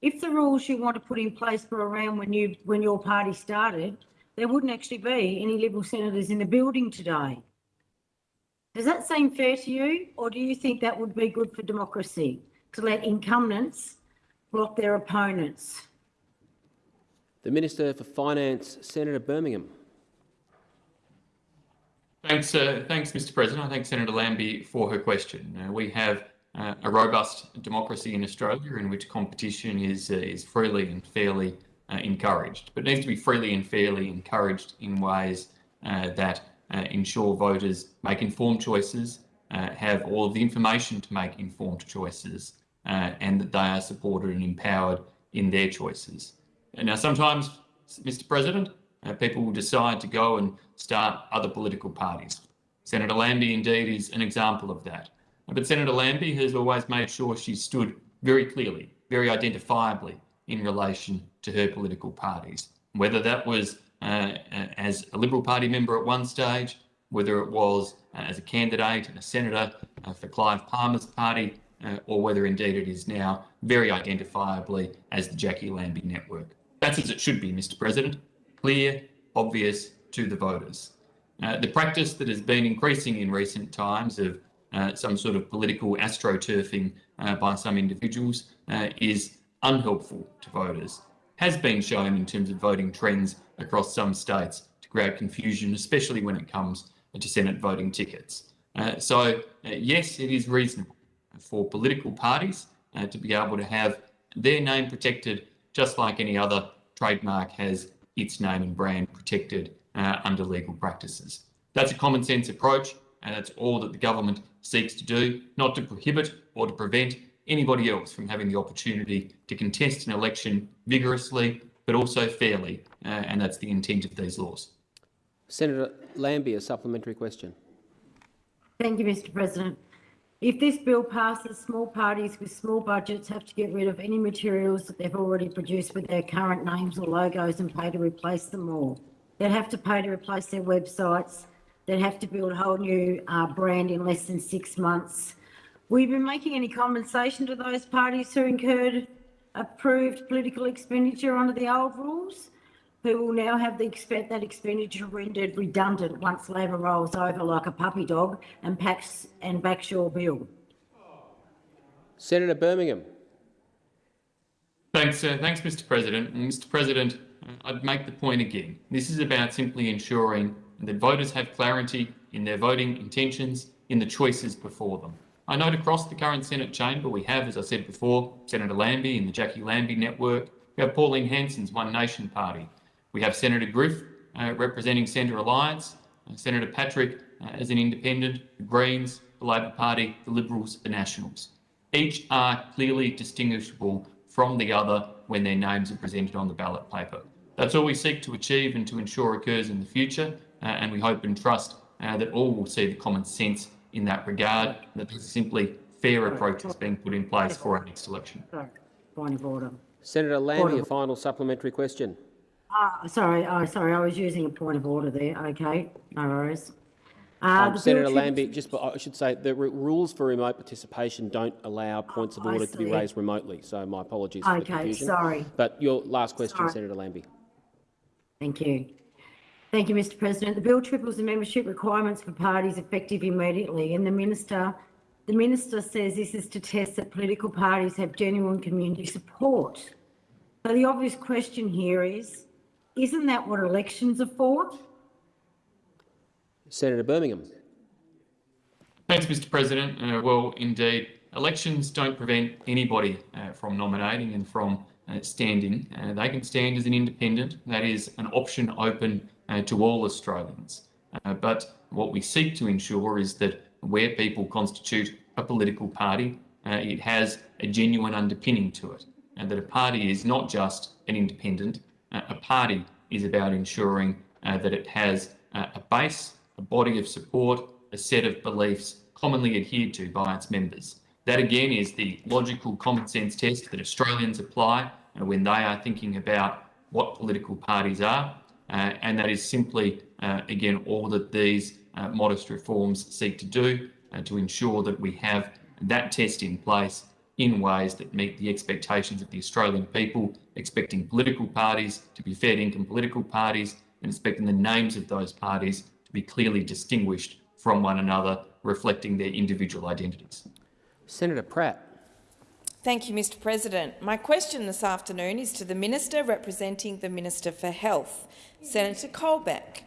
If the rules you want to put in place were around when you when your party started, there wouldn't actually be any Liberal senators in the building today. Does that seem fair to you, or do you think that would be good for democracy to let incumbents block their opponents? The Minister for Finance, Senator Birmingham. Thanks, uh, thanks, Mr. President. I thank Senator Lambie for her question. Uh, we have uh, a robust democracy in Australia in which competition is, uh, is freely and fairly uh, encouraged, but it needs to be freely and fairly encouraged in ways uh, that uh, ensure voters make informed choices, uh, have all of the information to make informed choices, and that they are supported and empowered in their choices. And now, sometimes, Mr. President, people will decide to go and start other political parties. Senator Lambie, indeed, is an example of that. But Senator Lambie has always made sure she stood very clearly, very identifiably in relation to her political parties, whether that was uh, as a Liberal Party member at one stage, whether it was uh, as a candidate and a senator uh, for Clive Palmer's party, uh, or whether indeed it is now very identifiably as the Jacqui Lambie network. That's as it should be, Mr President, clear, obvious to the voters. Uh, the practice that has been increasing in recent times of uh, some sort of political astroturfing uh, by some individuals uh, is unhelpful to voters, has been shown in terms of voting trends across some states to create confusion, especially when it comes to Senate voting tickets. Uh, so, yes, it is reasonable for political parties uh, to be able to have their name protected just like any other trademark has its name and brand protected under legal practices. That's a common sense approach and that's all that the government seeks to do, not to prohibit or to prevent anybody else from having the opportunity to contest an election vigorously but also fairly, uh, and that's the intent of these laws. Senator Lambie, a supplementary question. Thank you, Mr President. If this bill passes, small parties with small budgets have to get rid of any materials that they've already produced with their current names or logos and pay to replace them all. They'd have to pay to replace their websites, that have to build a whole new uh, brand in less than six months. Will you be making any compensation to those parties who incurred approved political expenditure under the old rules, who will now have the that expenditure rendered redundant once Labor rolls over like a puppy dog and packs and backs your bill? Senator Birmingham. Thanks, uh, thanks, Mr. President. Mr. President, I'd make the point again. This is about simply ensuring that voters have clarity in their voting intentions in the choices before them. I note across the current Senate chamber we have, as I said before, Senator Lambie in the Jacqui Lambie network. We have Pauline Hanson's One Nation Party. We have Senator Griff uh, representing Centre Alliance, uh, Senator Patrick uh, as an independent, the Greens, the Labor Party, the Liberals, the Nationals. Each are clearly distinguishable from the other when their names are presented on the ballot paper. That's all we seek to achieve and to ensure occurs in the future, uh, and we hope and trust uh, that all will see the common sense in that regard, that there's simply fair approaches being put in place for our next election. Point of order. Senator Lambie, a final supplementary question. Uh, sorry, oh, sorry, I was using a point of order there. Okay, no worries. Uh, Um, Senator Lambie, just I should say the rules for remote participation don't allow points of order to be raised remotely. So my apologies for the Okay, confusion. sorry. But your last question, Sorry. Senator Lambie. Thank you. Thank you, Mr President. The bill triples the membership requirements for parties effective immediately and the minister, the minister says this is to test that political parties have genuine community support. So the obvious question here is, isn't that what elections are for? Senator Birmingham. Thanks, Mr President. Uh, well, indeed, elections don't prevent anybody uh, from nominating and from uh, standing. Uh, they can stand as an independent. That is an option open uh, to all Australians. Uh, but what we seek to ensure is that where people constitute a political party, uh, it has a genuine underpinning to it, and that a party is not just an independent. A party is about ensuring uh, that it has uh, a base, a body of support, a set of beliefs commonly adhered to by its members. That again is the logical common sense test that Australians apply uh, when they are thinking about what political parties are, uh, and that is simply, uh, again, all that these uh, modest reforms seek to do to ensure that we have that test in place in ways that meet the expectations of the Australian people, expecting political parties to be fair income political parties, and expecting the names of those parties to be clearly distinguished from one another, reflecting their individual identities. Senator Pratt. Thank you, Mr President. My question this afternoon is to the Minister representing the Minister for Health, Senator Colbeck.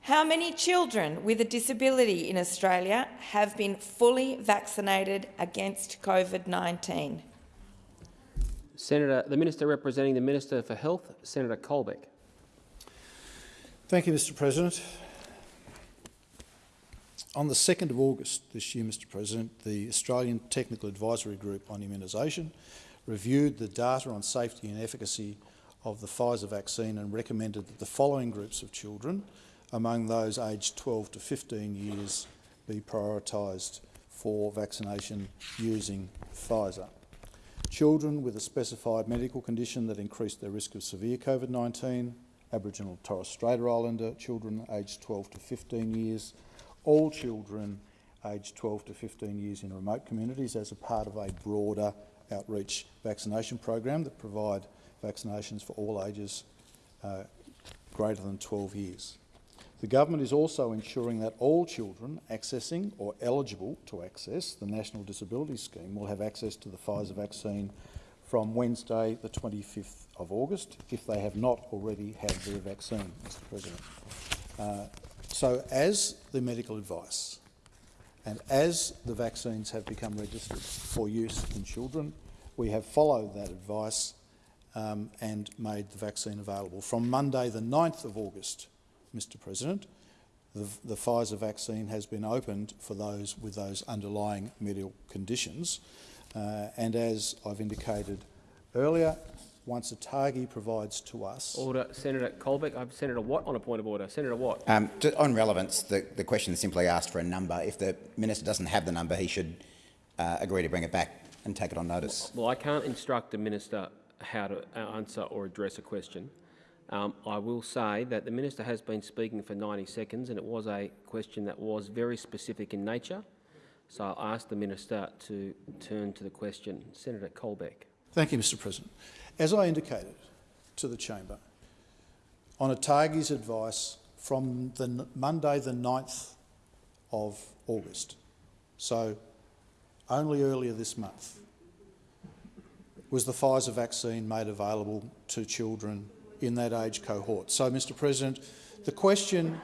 How many children with a disability in Australia have been fully vaccinated against COVID-19? Senator, the Minister representing the Minister for Health, Senator Colbeck. Thank you, Mr President. On the 2nd of August this year, Mr President, the Australian Technical Advisory Group on Immunisation reviewed the data on safety and efficacy of the Pfizer vaccine and recommended that the following groups of children, among those aged 12 to 15 years, be prioritised for vaccination using Pfizer. Children with a specified medical condition that increased their risk of severe COVID-19, Aboriginal and Torres Strait Islander children aged 12 to 15 years, all children aged 12 to 15 years in remote communities as a part of a broader outreach vaccination program that provide vaccinations for all ages uh, greater than 12 years. The government is also ensuring that all children accessing or eligible to access the National Disability Scheme will have access to the Pfizer vaccine from Wednesday the 25th of August if they have not already had their vaccine, Mr President. Uh, so as the medical advice and as the vaccines have become registered for use in children, we have followed that advice um, and made the vaccine available. From Monday the 9th of August, Mr President, the, the Pfizer vaccine has been opened for those with those underlying medical conditions. Uh, and as I've indicated earlier, once ATAGI provides to us... Order. Senator Colbeck. I have Senator Watt on a point of order. Senator Watt. Um, to, on relevance, the, the question is simply asked for a number. If the minister doesn't have the number, he should uh, agree to bring it back and take it on notice. Well, I can't instruct the minister how to answer or address a question. Um, I will say that the minister has been speaking for 90 seconds and it was a question that was very specific in nature. So I'll ask the minister to turn to the question. Senator Colbeck. Thank you, Mr President. As I indicated to the chamber, on ATAGI's advice from the Monday the 9th of August, so only earlier this month, was the Pfizer vaccine made available to children in that age cohort. So, Mr President, the question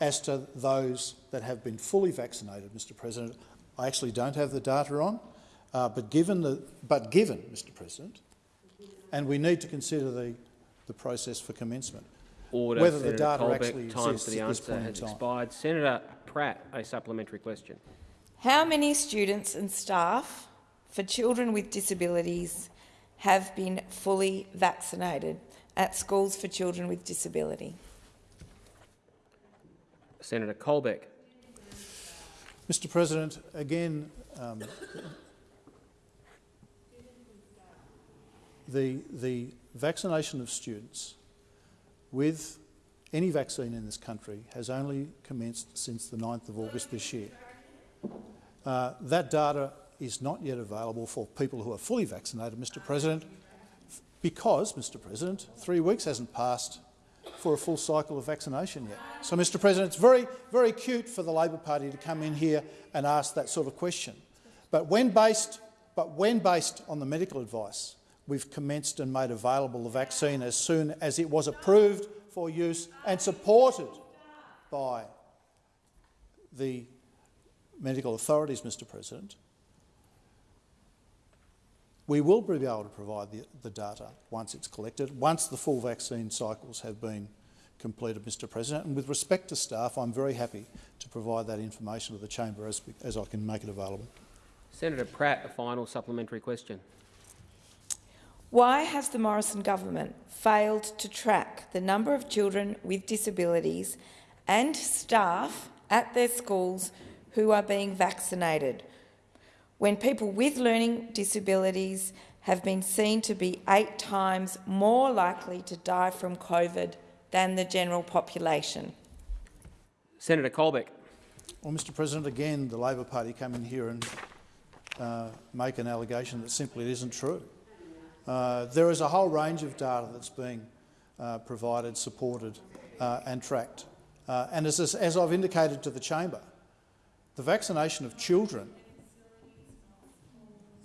as to those that have been fully vaccinated, Mr President, I actually don't have the data on, uh, but given the but given, Mr President, and we need to consider the the process for commencement. Order. Whether Senator the data Colbeck, actually time exists for the at this answer point in has time. expired. Senator Pratt, a supplementary question. How many students and staff for children with disabilities have been fully vaccinated at schools for children with disability? Senator Colbeck. Mr President, again, um, the, the vaccination of students with any vaccine in this country has only commenced since the 9th of August this year. Uh, that data is not yet available for people who are fully vaccinated, Mr President, because, Mr President, three weeks hasn't passed for a full cycle of vaccination yet. So, Mr President, it's very, very cute for the Labor Party to come in here and ask that sort of question. But when based, but when based on the medical advice, we've commenced and made available the vaccine as soon as it was approved for use and supported by the medical authorities, Mr President, we will be able to provide the, the, data once it's collected, once the full vaccine cycles have been completed, Mr President. And with respect to staff, I'm very happy to provide that information to the chamber as, as I can make it available. Senator Pratt, a final supplementary question. Why has the Morrison government failed to track the number of children with disabilities and staff at their schools who are being vaccinated when people with learning disabilities have been seen to be eight times more likely to die from COVID than the general population. Senator Colbeck. Well, Mr President, again, the Labor Party come in here and uh, make an allegation that simply isn't true. Uh, there is a whole range of data that's being uh, provided, supported uh, and tracked. Uh, and as, as I've indicated to the chamber, the vaccination of children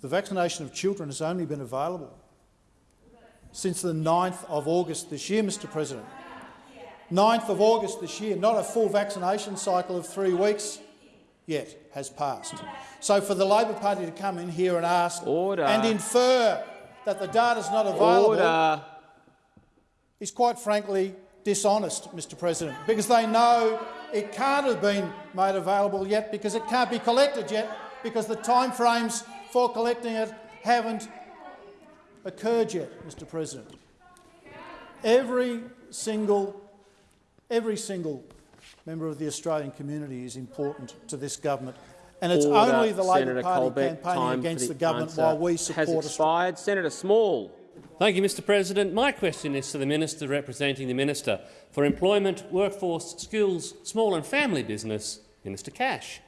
the vaccination of children has only been available since the 9th of August this year, Mr President. 9th of August this year, not a full vaccination cycle of three weeks yet has passed. So for the Labor Party to come in here and ask Order. and infer that the data is not available Order. is quite frankly dishonest, Mr President, because they know it can't have been made available yet because it can't be collected yet because the timeframes for collecting it haven't occurred yet, Mr President. Every single, every single member of the Australian community is important to this government, and it's Order. only the Labor Senator Party Colbeck, campaigning against for the, government while we support has expired. Senator Small. Thank you, Mr President. My question is to the Minister representing the Minister for Employment, Workforce, Skills, Small and Family Business, Minister Cash.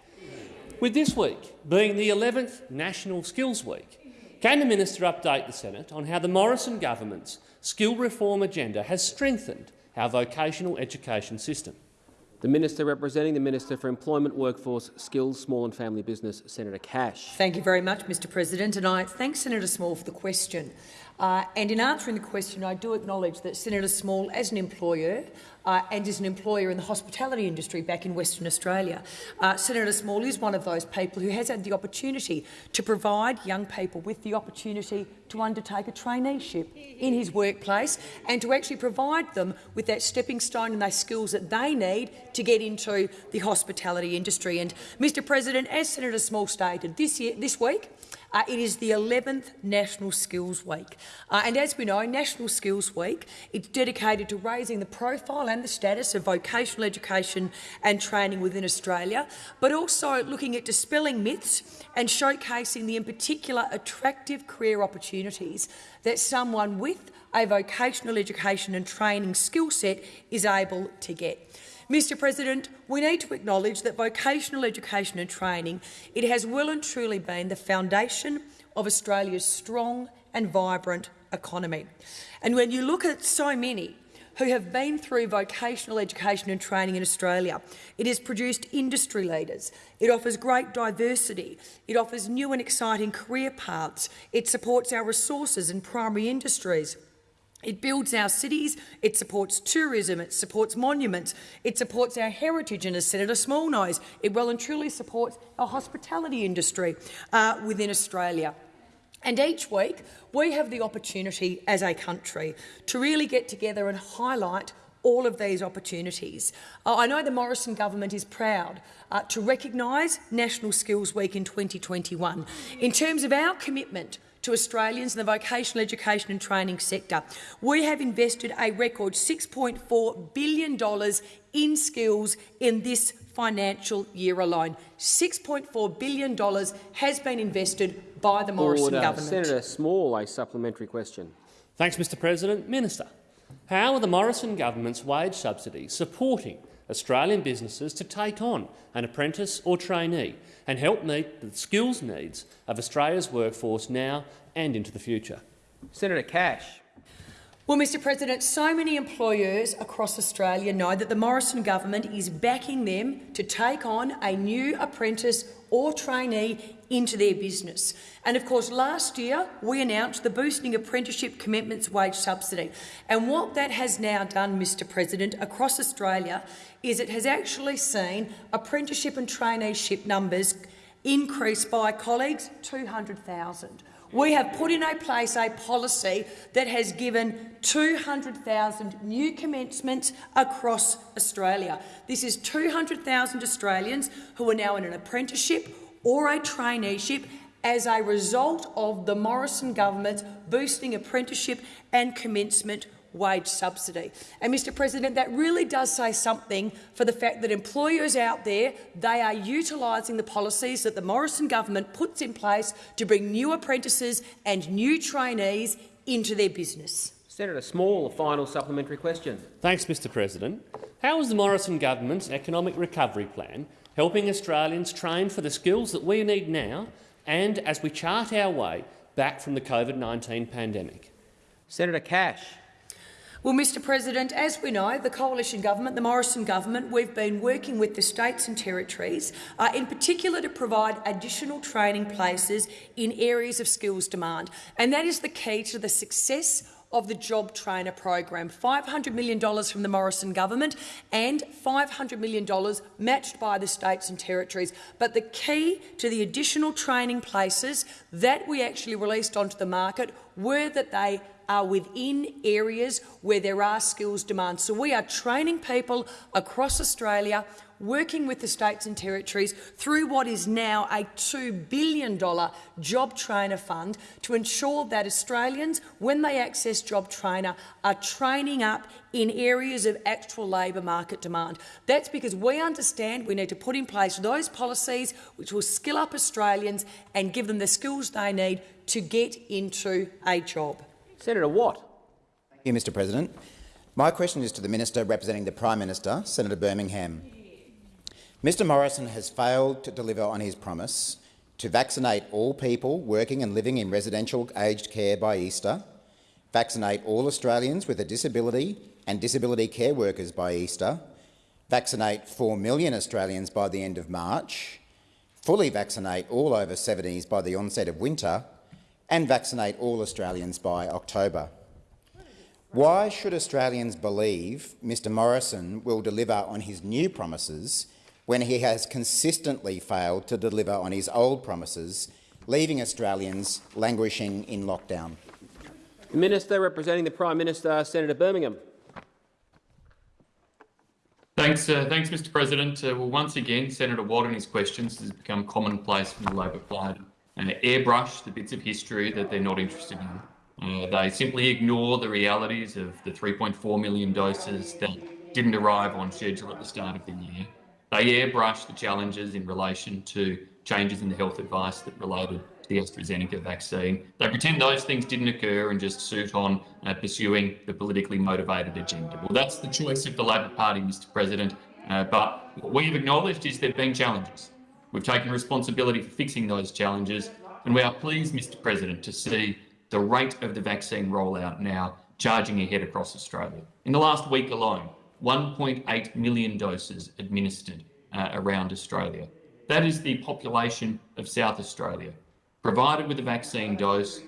With this week being the 11th National Skills Week, can the minister update the Senate on how the Morrison government's skill reform agenda has strengthened our vocational education system? The Minister representing the Minister for Employment, Workforce, Skills, Small and Family Business, Senator Cash. Thank you very much, Mr President, and I thank Senator Small for the question. Uh, and in answering the question, I do acknowledge that Senator Small, as an employer, uh, and is an employer in the hospitality industry back in Western Australia. Uh, Senator Small is one of those people who has had the opportunity to provide young people with the opportunity to undertake a traineeship in his workplace and to actually provide them with that stepping stone and those skills that they need to get into the hospitality industry. And, Mr President, as Senator Small stated, this, year, this week uh, it is the 11th National Skills Week. Uh, and as we know, National Skills Week is dedicated to raising the profile and the status of vocational education and training within Australia, but also looking at dispelling myths and showcasing the in particular attractive career opportunities that someone with a vocational education and training skill set is able to get. Mr President, we need to acknowledge that vocational education and training it has well and truly been the foundation of Australia's strong and vibrant economy. And when you look at so many who have been through vocational education and training in Australia. It has produced industry leaders. It offers great diversity. It offers new and exciting career paths. It supports our resources and primary industries. It builds our cities, it supports tourism, it supports monuments, it supports our heritage, and as Senator Small knows, it well and truly supports our hospitality industry uh, within Australia. And each week, we have the opportunity as a country to really get together and highlight all of these opportunities. Uh, I know the Morrison government is proud uh, to recognise National Skills Week in 2021 in terms of our commitment to Australians in the vocational education and training sector. We have invested a record $6.4 billion in skills in this financial year alone. $6.4 billion has been invested by the Morrison Order. government. Senator Small, a supplementary question. Thanks, Mr President. Minister, How are the Morrison government's wage subsidies supporting Australian businesses to take on an apprentice or trainee and help meet the skills needs of Australia's workforce now and into the future? Senator Cash. Well, Mr President, so many employers across Australia know that the Morrison government is backing them to take on a new apprentice or trainee into their business. And of course, last year we announced the Boosting Apprenticeship Commencements Wage Subsidy. And what that has now done, Mr President, across Australia is it has actually seen apprenticeship and traineeship numbers increase by, colleagues, 200,000. We have put in place a policy that has given 200,000 new commencements across Australia. This is 200,000 Australians who are now in an apprenticeship or a traineeship as a result of the Morrison government's boosting apprenticeship and commencement wage subsidy. And, Mr President, that really does say something for the fact that employers out there, they are utilising the policies that the Morrison government puts in place to bring new apprentices and new trainees into their business. Senator Small, a final supplementary question. Thanks, Mr President. How is the Morrison government's economic recovery plan helping Australians train for the skills that we need now and as we chart our way back from the COVID-19 pandemic? Senator Cash. Well, Mr President, as we know, the coalition government, the Morrison government, we've been working with the states and territories, uh, in particular to provide additional training places in areas of skills demand. And that is the key to the success of the Job Trainer program. $500 million from the Morrison government and $500 million matched by the states and territories. But the key to the additional training places that we actually released onto the market were that they are within areas where there are skills demand. So we are training people across Australia, working with the states and territories through what is now a $2 billion job trainer fund to ensure that Australians, when they access job trainer, are training up in areas of actual labour market demand. That's because we understand we need to put in place those policies which will skill up Australians and give them the skills they need to get into a job. Senator Watt. Thank you, Mr President. My question is to the Minister representing the Prime Minister, Senator Birmingham. Mr Morrison has failed to deliver on his promise to vaccinate all people working and living in residential aged care by Easter, vaccinate all Australians with a disability and disability care workers by Easter, vaccinate 4 million Australians by the end of March, fully vaccinate all over 70s by the onset of winter and vaccinate all Australians by October. Why should Australians believe Mr Morrison will deliver on his new promises when he has consistently failed to deliver on his old promises, leaving Australians languishing in lockdown? Minister representing the Prime Minister, Senator Birmingham. Thanks, uh, thanks, Mr. President. Uh, well, once again, Senator Watt and his questions has become commonplace from the Labor Party uh, airbrush the bits of history that they're not interested in. Uh, they simply ignore the realities of the 3.4 million doses that didn't arrive on schedule at the start of the year. They airbrush the challenges in relation to changes in the health advice that related to the AstraZeneca vaccine. They pretend those things didn't occur and just suit on uh, pursuing the politically motivated agenda. Well, that's the choice of the Labor Party, Mr President, uh, but what we've acknowledged is there have been challenges. We've taken responsibility for fixing those challenges, and we are pleased, Mr President, to see the rate of the vaccine rollout now charging ahead across Australia. In the last week alone, 1.8 million doses administered uh, around Australia. That is the population of South Australia, provided with a vaccine dose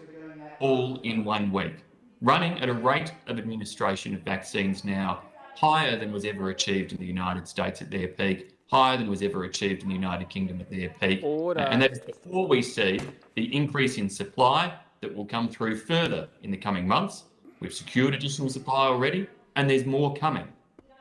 all in one week, running at a rate of administration of vaccines now higher than was ever achieved in the United States at their peak higher than was ever achieved in the United Kingdom at their peak. Order. And that is before we see the increase in supply that will come through further in the coming months. We've secured additional supply already, and there's more coming.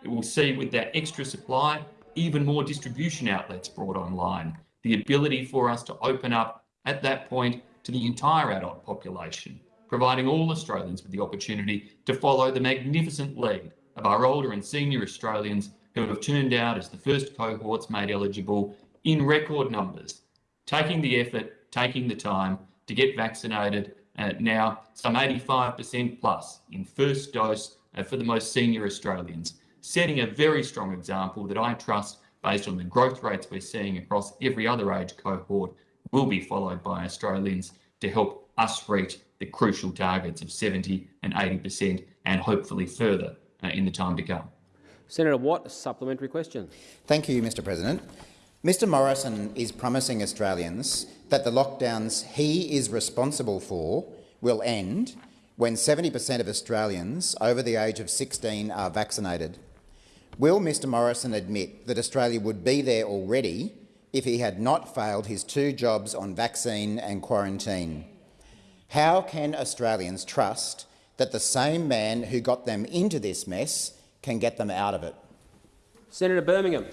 We will see with that extra supply even more distribution outlets brought online, the ability for us to open up at that point to the entire adult population, providing all Australians with the opportunity to follow the magnificent lead of our older and senior Australians who have turned out as the first cohorts made eligible in record numbers, taking the effort, taking the time to get vaccinated, uh, now some 85% plus in first dose uh, for the most senior Australians, setting a very strong example that I trust, based on the growth rates we're seeing across every other age cohort, will be followed by Australians to help us reach the crucial targets of 70 and 80% and hopefully further uh, in the time to come. Senator Watt, a supplementary question. Thank you, Mr President. Mr Morrison is promising Australians that the lockdowns he is responsible for will end when 70 per cent of Australians over the age of 16 are vaccinated. Will Mr Morrison admit that Australia would be there already if he had not failed his two jobs on vaccine and quarantine? How can Australians trust that the same man who got them into this mess can get them out of it? Senator Birmingham.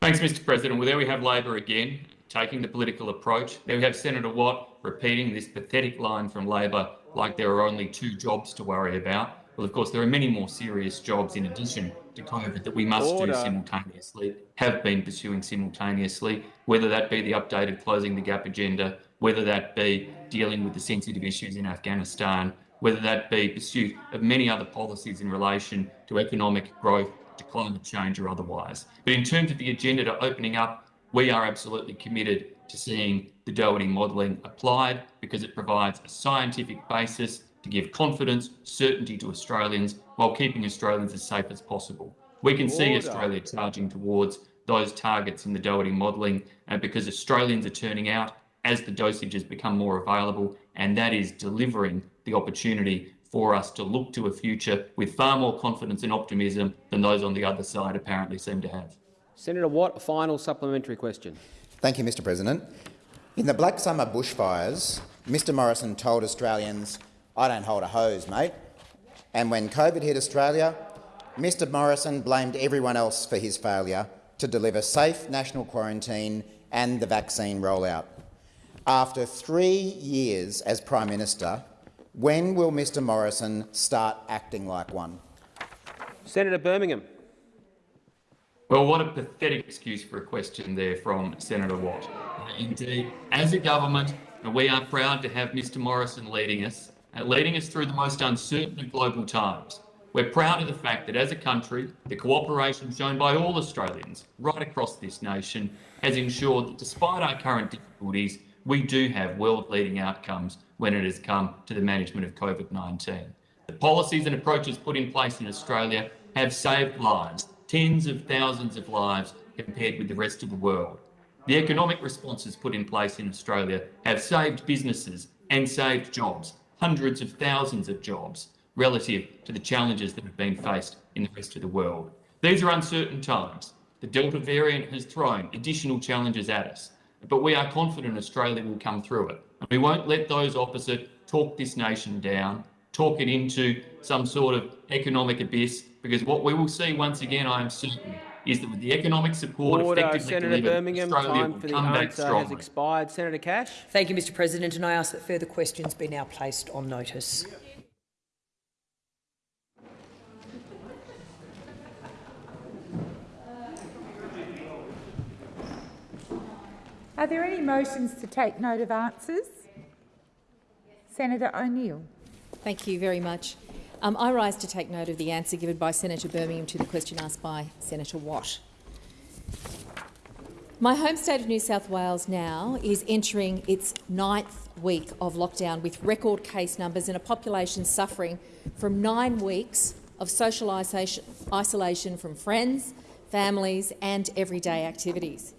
Thanks, Mr President. Well, there we have Labor again, taking the political approach. There we have Senator Watt repeating this pathetic line from Labor like there are only two jobs to worry about. Well, of course, there are many more serious jobs in addition to COVID that we must Order. do simultaneously, have been pursuing simultaneously, whether that be the updated Closing the Gap agenda, whether that be dealing with the sensitive issues in Afghanistan, whether that be pursuit of many other policies in relation to economic growth, to climate change or otherwise. But in terms of the agenda to opening up, we are absolutely committed to seeing the Doherty modelling applied because it provides a scientific basis to give confidence, certainty to Australians while keeping Australians as safe as possible. We can see Australia charging towards those targets in the Doherty modelling uh, because Australians are turning out as the dosages become more available, and that is delivering the opportunity for us to look to a future with far more confidence and optimism than those on the other side apparently seem to have. Senator Watt, a final supplementary question. Thank you, Mr President. In the Black Summer bushfires, Mr Morrison told Australians, I don't hold a hose, mate. And when COVID hit Australia, Mr Morrison blamed everyone else for his failure to deliver safe national quarantine and the vaccine rollout. After three years as Prime Minister, when will Mr Morrison start acting like one? Senator Birmingham. Well, what a pathetic excuse for a question there from Senator Watt. Indeed, as a government, we are proud to have Mr Morrison leading us, Uh, leading us through the most uncertain of global times. We're proud of the fact that as a country, the cooperation shown by all Australians right across this nation has ensured that despite our current difficulties, we do have world-leading outcomes when it has come to the management of COVID-19. The policies and approaches put in place in Australia have saved lives, tens of thousands of lives compared with the rest of the world. The economic responses put in place in Australia have saved businesses and saved jobs, hundreds of thousands of jobs, relative to the challenges that have been faced in the rest of the world. These are uncertain times. The Delta variant has thrown additional challenges at us, but we are confident Australia will come through it. And we won't let those opposite talk this nation down, talk it into some sort of economic abyss, because what we will see once again, I am certain, is that with the economic support Order. effectively Senator delivered, Birmingham, Australia time will for the come back answer has expired. Senator Cash. Thank you, Mr President, and I ask that further questions be now placed on notice. Are there any motions to take note of answers? Senator O'Neill. Thank you very much. Um, I rise to take note of the answer given by Senator Birmingham to the question asked by Senator Watt. My home state of New South Wales now is entering its ninth week of lockdown with record case numbers and a population suffering from nine weeks of social isolation, isolation from friends, families and everyday activities.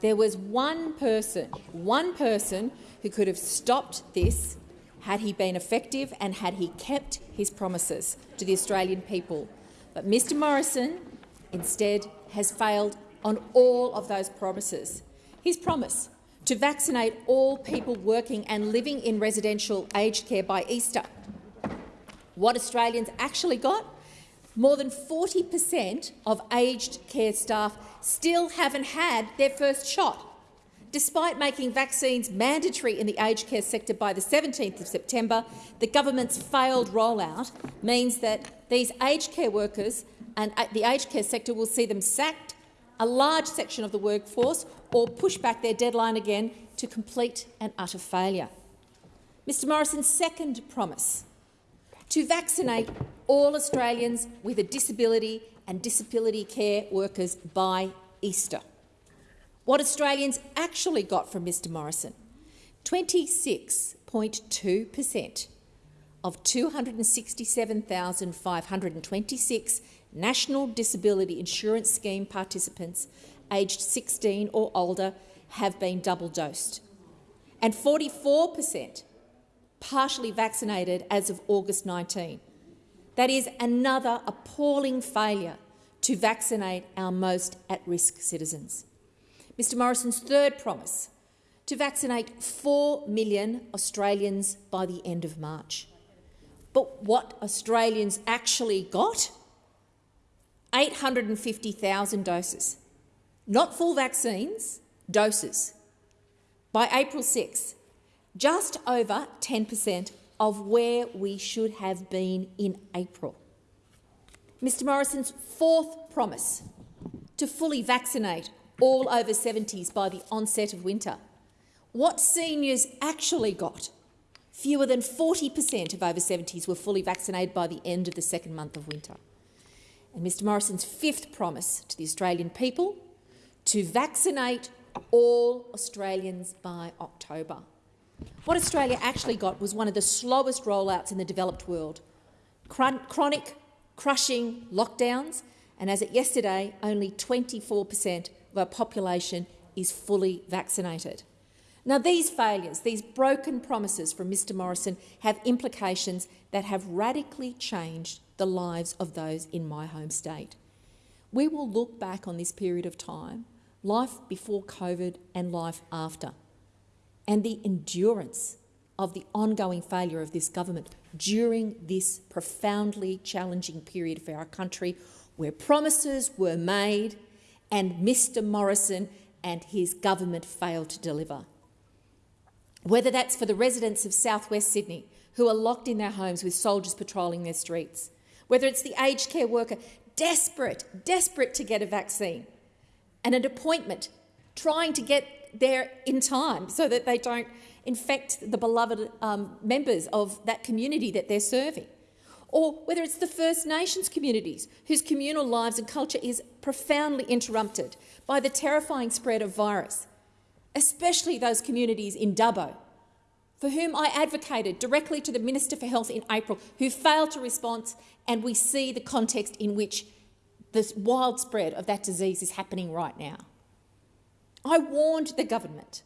There was one person, one person who could have stopped this had he been effective and had he kept his promises to the Australian people. But Mr Morrison instead has failed on all of those promises. His promise to vaccinate all people working and living in residential aged care by Easter. What Australians actually got? More than 40 per cent of aged care staff still haven't had their first shot. Despite making vaccines mandatory in the aged care sector by the 17th of September, the government's failed rollout means that these aged care workers and uh, the aged care sector will see them sacked, a large section of the workforce, or push back their deadline again to complete and utter failure. Mr Morrison's second promise to vaccinate all Australians with a disability and disability care workers by Easter. What Australians actually got from Mr Morrison, 26.2 per cent of 267,526 National Disability Insurance Scheme participants aged 16 or older have been double-dosed, and 44 per cent partially vaccinated as of August 19. That is another appalling failure to vaccinate our most at-risk citizens. Mr Morrison's third promise, to vaccinate 4 million Australians by the end of March. But what Australians actually got? 850,000 doses. Not full vaccines, doses. By April 6, just over 10 per cent of where we should have been in April. Mr Morrison's fourth promise to fully vaccinate all over 70s by the onset of winter. What seniors actually got Fewer than 40 per cent of over 70s were fully vaccinated by the end of the second month of winter. And Mr Morrison's fifth promise to the Australian people to vaccinate all Australians by October. What Australia actually got was one of the slowest rollouts in the developed world. chronic, crushing lockdowns, and as at yesterday, only 24 per cent our population is fully vaccinated. Now, these failures, these broken promises from Mr Morrison have implications that have radically changed the lives of those in my home state. We will look back on this period of time, life before COVID and life after, and the endurance of the ongoing failure of this government during this profoundly challenging period for our country, where promises were made and Mr Morrison and his government failed to deliver whether that's for the residents of southwest Sydney who are locked in their homes with soldiers patrolling their streets, whether it's the aged care worker desperate, desperate to get a vaccine and an appointment, trying to get there in time so that they don't infect the beloved um, members of that community that they're serving. Or whether it's the First Nations communities whose communal lives and culture is profoundly interrupted by the terrifying spread of virus especially those communities in Dubbo, for whom I advocated directly to the Minister for Health in April, who failed to respond, and we see the context in which the wild spread of that disease is happening right now. I warned the government.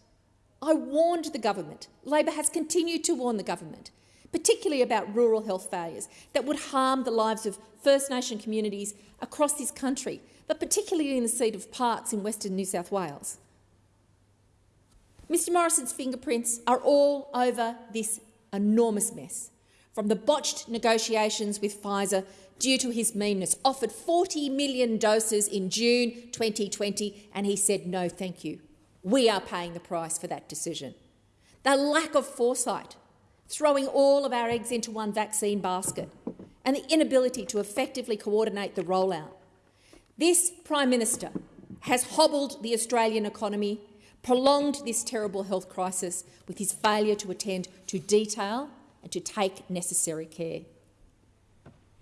I warned the government. Labor has continued to warn the government, particularly about rural health failures that would harm the lives of First Nation communities across this country, but particularly in the seat of Parkes in Western New South Wales. Mr Morrison's fingerprints are all over this enormous mess, from the botched negotiations with Pfizer due to his meanness, offered 40 million doses in June 2020, and he said no thank you. We are paying the price for that decision. The lack of foresight, throwing all of our eggs into one vaccine basket, and the inability to effectively coordinate the rollout. This Prime Minister has hobbled the Australian economy prolonged this terrible health crisis with his failure to attend to detail and to take necessary care.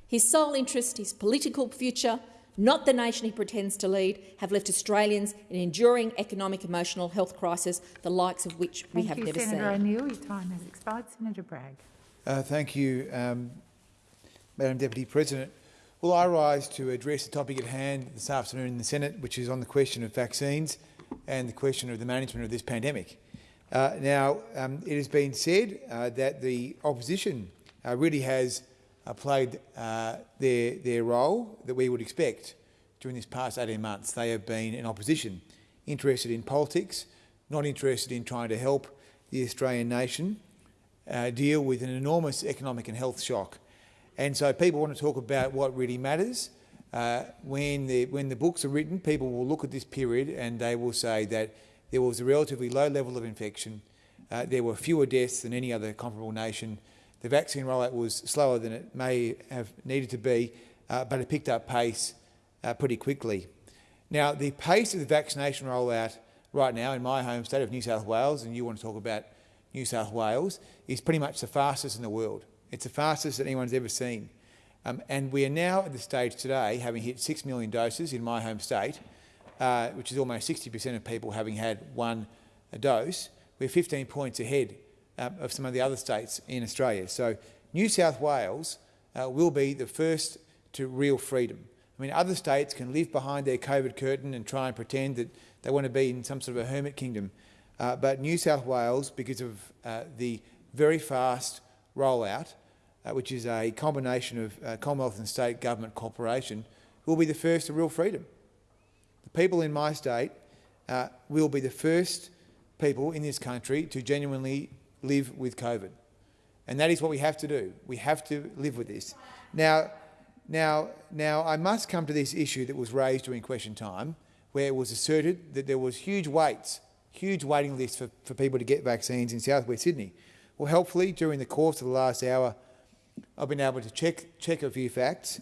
His sole interest, his political future, not the nation he pretends to lead, have left Australians in an enduring economic, emotional health crisis, the likes of which we thank have you, never Senator seen. O'Neill. Your time has expired. Senator Bragg. Uh, thank you, um, Madam Deputy President. Well, I rise to address the topic at hand this afternoon in the Senate, which is on the question of vaccines and the question of the management of this pandemic. Uh, now, um, it has been said uh, that the opposition uh, really has played uh, their, their role that we would expect during this past 18 months. They have been in opposition, interested in politics, not interested in trying to help the Australian nation uh, deal with an enormous economic and health shock. And so people want to talk about what really matters, uh, when, the, when the books are written, people will look at this period and they will say that there was a relatively low level of infection, uh, there were fewer deaths than any other comparable nation, the vaccine rollout was slower than it may have needed to be, uh, but it picked up pace uh, pretty quickly. Now, the pace of the vaccination rollout right now in my home state of New South Wales, and you want to talk about New South Wales, is pretty much the fastest in the world. It's the fastest that anyone's ever seen. Um, and we are now at the stage today, having hit 6 million doses in my home state, uh, which is almost 60% of people having had one dose. We're 15 points ahead um, of some of the other states in Australia. So New South Wales uh, will be the first to real freedom. I mean, other states can live behind their COVID curtain and try and pretend that they want to be in some sort of a hermit kingdom. Uh, but New South Wales, because of uh, the very fast rollout, uh, which is a combination of uh, Commonwealth and state government cooperation, will be the first to real freedom. The people in my state uh, will be the first people in this country to genuinely live with COVID. And that is what we have to do. We have to live with this. Now, now, now, I must come to this issue that was raised during question time, where it was asserted that there was huge waits, huge waiting lists for, for people to get vaccines in southwest Sydney. Well, helpfully, during the course of the last hour, I've been able to check, check a few facts,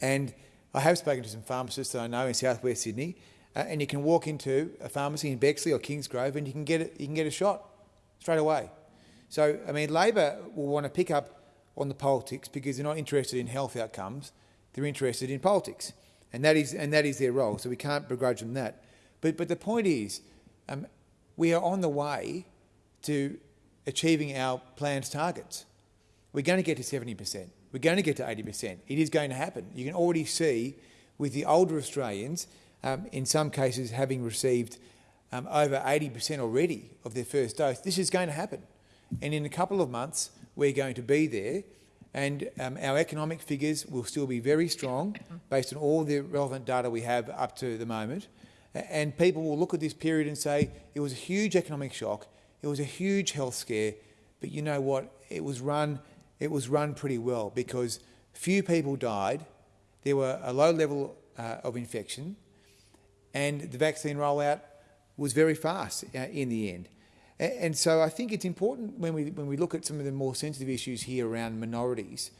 and I have spoken to some pharmacists that I know in southwest Sydney, uh, and you can walk into a pharmacy in Bexley or Kingsgrove and you can get a, you can get a shot straight away. So, I mean, Labor will want to pick up on the politics because they're not interested in health outcomes, they're interested in politics. And that is, and that is their role, so we can't begrudge them that. But, but the point is, um, we are on the way to achieving our planned targets. We're going to get to 70%. We're going to get to 80%. It is going to happen. You can already see with the older Australians, um, in some cases having received um, over 80% already of their first dose, this is going to happen. And in a couple of months, we're going to be there and um, our economic figures will still be very strong based on all the relevant data we have up to the moment. And people will look at this period and say it was a huge economic shock, it was a huge health scare, but you know what? It was run, it was run pretty well because few people died, there were a low level uh, of infection, and the vaccine rollout was very fast uh, in the end. And so I think it's important when we, when we look at some of the more sensitive issues here around minorities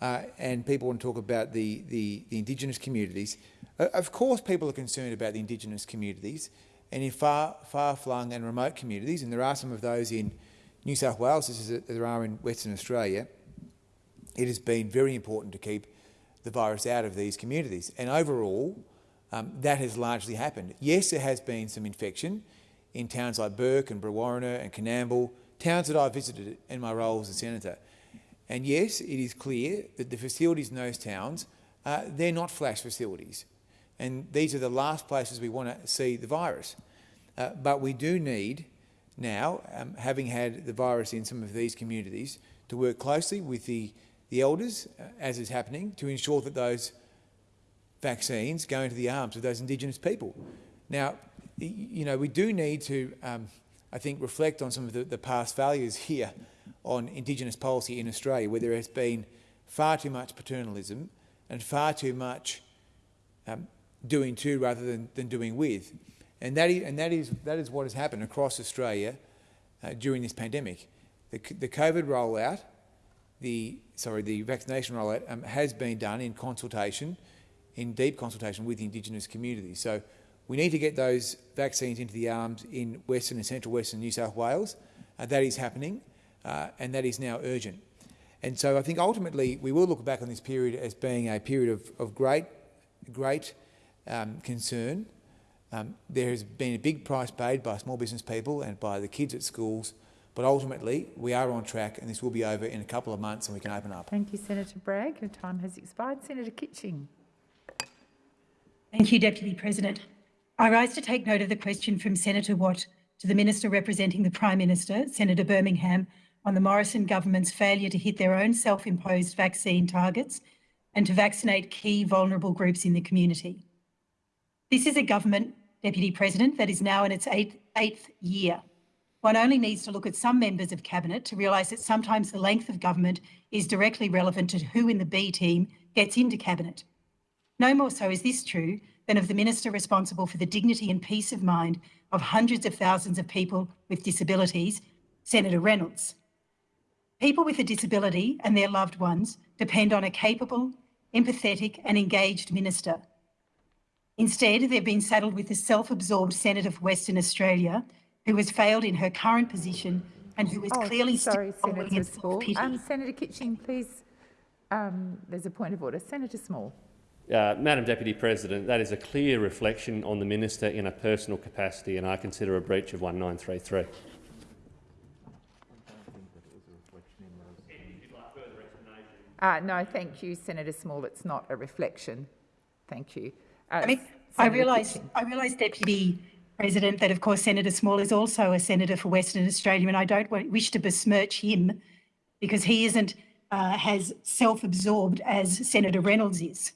uh, and people want to talk about the, the, the Indigenous communities. Of course people are concerned about the Indigenous communities and in far, far-flung and remote communities, and there are some of those in New South Wales, as there are in Western Australia, it has been very important to keep the virus out of these communities. And overall, um, that has largely happened. Yes, there has been some infection, in towns like Bourke and Brewarrina and Coonamble, towns that I visited in my role as a senator. And yes, it is clear that the facilities in those towns, uh, they're not flash facilities. And these are the last places we want to see the virus. Uh, but we do need now, um, having had the virus in some of these communities, to work closely with the, the elders, uh, as is happening, to ensure that those vaccines go into the arms of those Indigenous people. Now, you know, we do need to, um, I think, reflect on some of the, the past values here on Indigenous policy in Australia, where there has been far too much paternalism and far too much um, doing to rather than, than doing with. And that, is, and that, is, that is what has happened across Australia uh, during this pandemic. The, the COVID rollout, the, sorry, the vaccination rollout um, has been done in consultation, in deep consultation with the Indigenous communities. So we need to get those vaccines into the arms in Western and Central Western New South Wales. Uh, that is happening, uh, and that is now urgent. And so I think ultimately we will look back on this period as being a period of, of great, great um, concern. Um, there has been a big price paid by small business people and by the kids at schools, but ultimately we are on track and this will be over in a couple of months and we can open up. Thank you, Senator Bragg. Your time has expired. Senator Kitching. Thank you, Deputy President. I rise to take note of the question from Senator Watt to the Minister representing the Prime Minister, Senator Birmingham, on the Morrison government's failure to hit their own self-imposed vaccine targets and to vaccinate key vulnerable groups in the community. This is a government, Deputy President, that is now in its eighth, eighth year. One only needs to look at some members of Cabinet to realise that sometimes the length of government is directly relevant to who in the B team gets into Cabinet. No more so is this true than of the minister responsible for the dignity and peace of mind of hundreds of thousands of people with disabilities, Senator Reynolds. People with a disability and their loved ones depend on a capable, empathetic and engaged minister. Instead, they've been saddled with a self-absorbed Senator for Western Australia who has failed in her current position and who is Oh, clearly sorry, Senator Small. Um, Senator Kitching, please. Um, there's a point of order. Senator Small. Uh, Madam Deputy President, that is a clear reflection on the minister in a personal capacity, and I consider a breach of 1933. Uh, no, thank you, Senator Small. It's not a reflection. Thank you. Uh, I mean, I realise, I realise, Deputy President, that of course Senator Small is also a senator for Western Australia, and I don't wish to besmirch him because he isn't uh, as self-absorbed as Senator Reynolds is.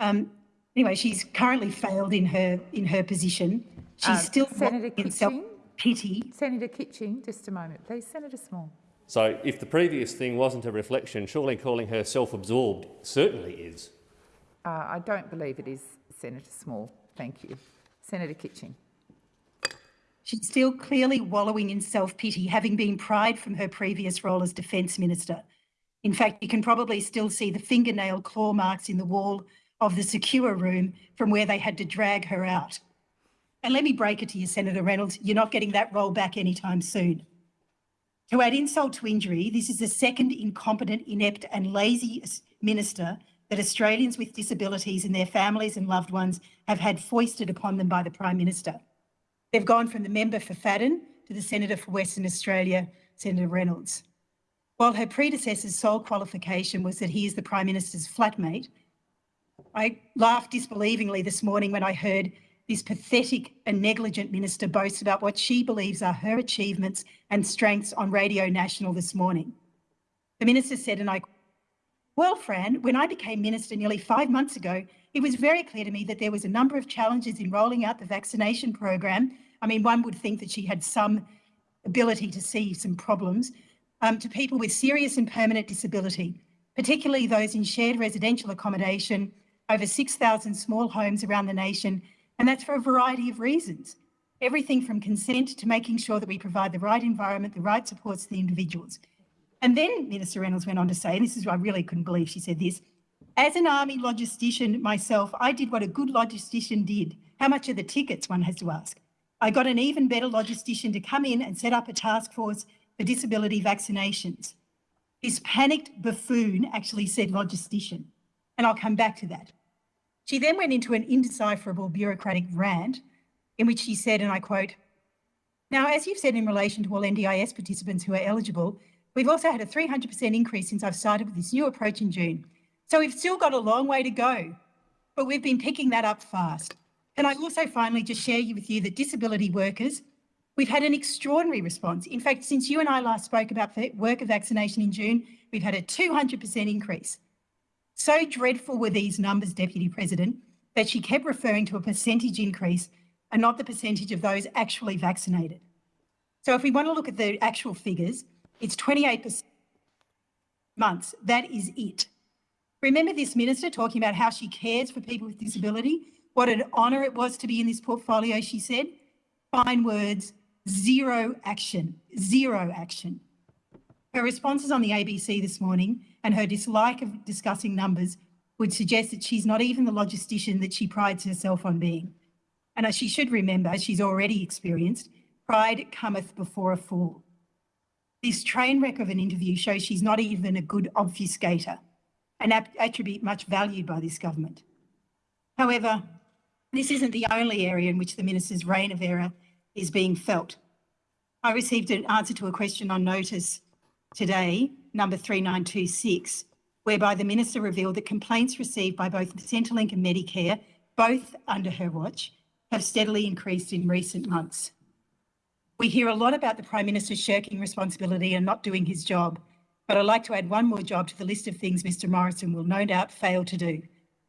Um, anyway, she's currently failed in her in her position. She's Um, still Senator in Kitching. self-pity. Senator Kitching, just a moment, please. Senator Small. So if the previous thing wasn't a reflection, surely calling her self-absorbed certainly is. Uh, I don't believe it is Senator Small. Thank you. Senator Kitching. She's still clearly wallowing in self-pity, having been pried from her previous role as Defence Minister. In fact, you can probably still see the fingernail claw marks in the wall of the secure room from where they had to drag her out. And let me break it to you, Senator Reynolds, you're not getting that role back anytime soon. To add insult to injury, this is the second incompetent, inept and lazy minister that Australians with disabilities and their families and loved ones have had foisted upon them by the Prime Minister. They've gone from the member for Fadden to the Senator for Western Australia, Senator Reynolds. While her predecessor's sole qualification was that he is the Prime Minister's flatmate, I laughed disbelievingly this morning when I heard this pathetic and negligent minister boast about what she believes are her achievements and strengths on Radio National this morning. The minister said, and I well, Fran, when I became minister nearly five months ago, it was very clear to me that there was a number of challenges in rolling out the vaccination program. I mean, one would think that she had some ability to see some problems um, to people with serious and permanent disability, particularly those in shared residential accommodation, over 6,000 small homes around the nation, and that's for a variety of reasons. Everything from consent to making sure that we provide the right environment, the right supports to the individuals. And then Minister Reynolds went on to say, and this is I really couldn't believe she said this, as an army logistician myself, I did what a good logistician did. How much are the tickets, one has to ask. I got an even better logistician to come in and set up a task force for disability vaccinations. This panicked buffoon actually said logistician, and I'll come back to that. She then went into an indecipherable bureaucratic rant in which she said, and I quote, now, as you've said in relation to all NDIS participants who are eligible, we've also had a 300% increase since I've started with this new approach in June. So we've still got a long way to go, but we've been picking that up fast. And I also finally just share with you that disability workers, we've had an extraordinary response. In fact, since you and I last spoke about worker vaccination in June, we've had a 200% increase. So dreadful were these numbers, Deputy President, that she kept referring to a percentage increase and not the percentage of those actually vaccinated. So if we want to look at the actual figures, it's 28% months. That is it. Remember this minister talking about how she cares for people with disability? What an honour it was to be in this portfolio, she said. Fine words, zero action, zero action. Her responses on the ABC this morning and her dislike of discussing numbers would suggest that she's not even the logistician that she prides herself on being. And as she should remember, as she's already experienced, pride cometh before a fall. This train wreck of an interview shows she's not even a good obfuscator, an attribute much valued by this government. However, this isn't the only area in which the minister's reign of error is being felt. I received an answer to a question on notice today, number 3926, whereby the minister revealed that complaints received by both Centrelink and Medicare, both under her watch, have steadily increased in recent months. We hear a lot about the Prime Minister shirking responsibility and not doing his job, but I'd like to add one more job to the list of things Mr Morrison will no doubt fail to do,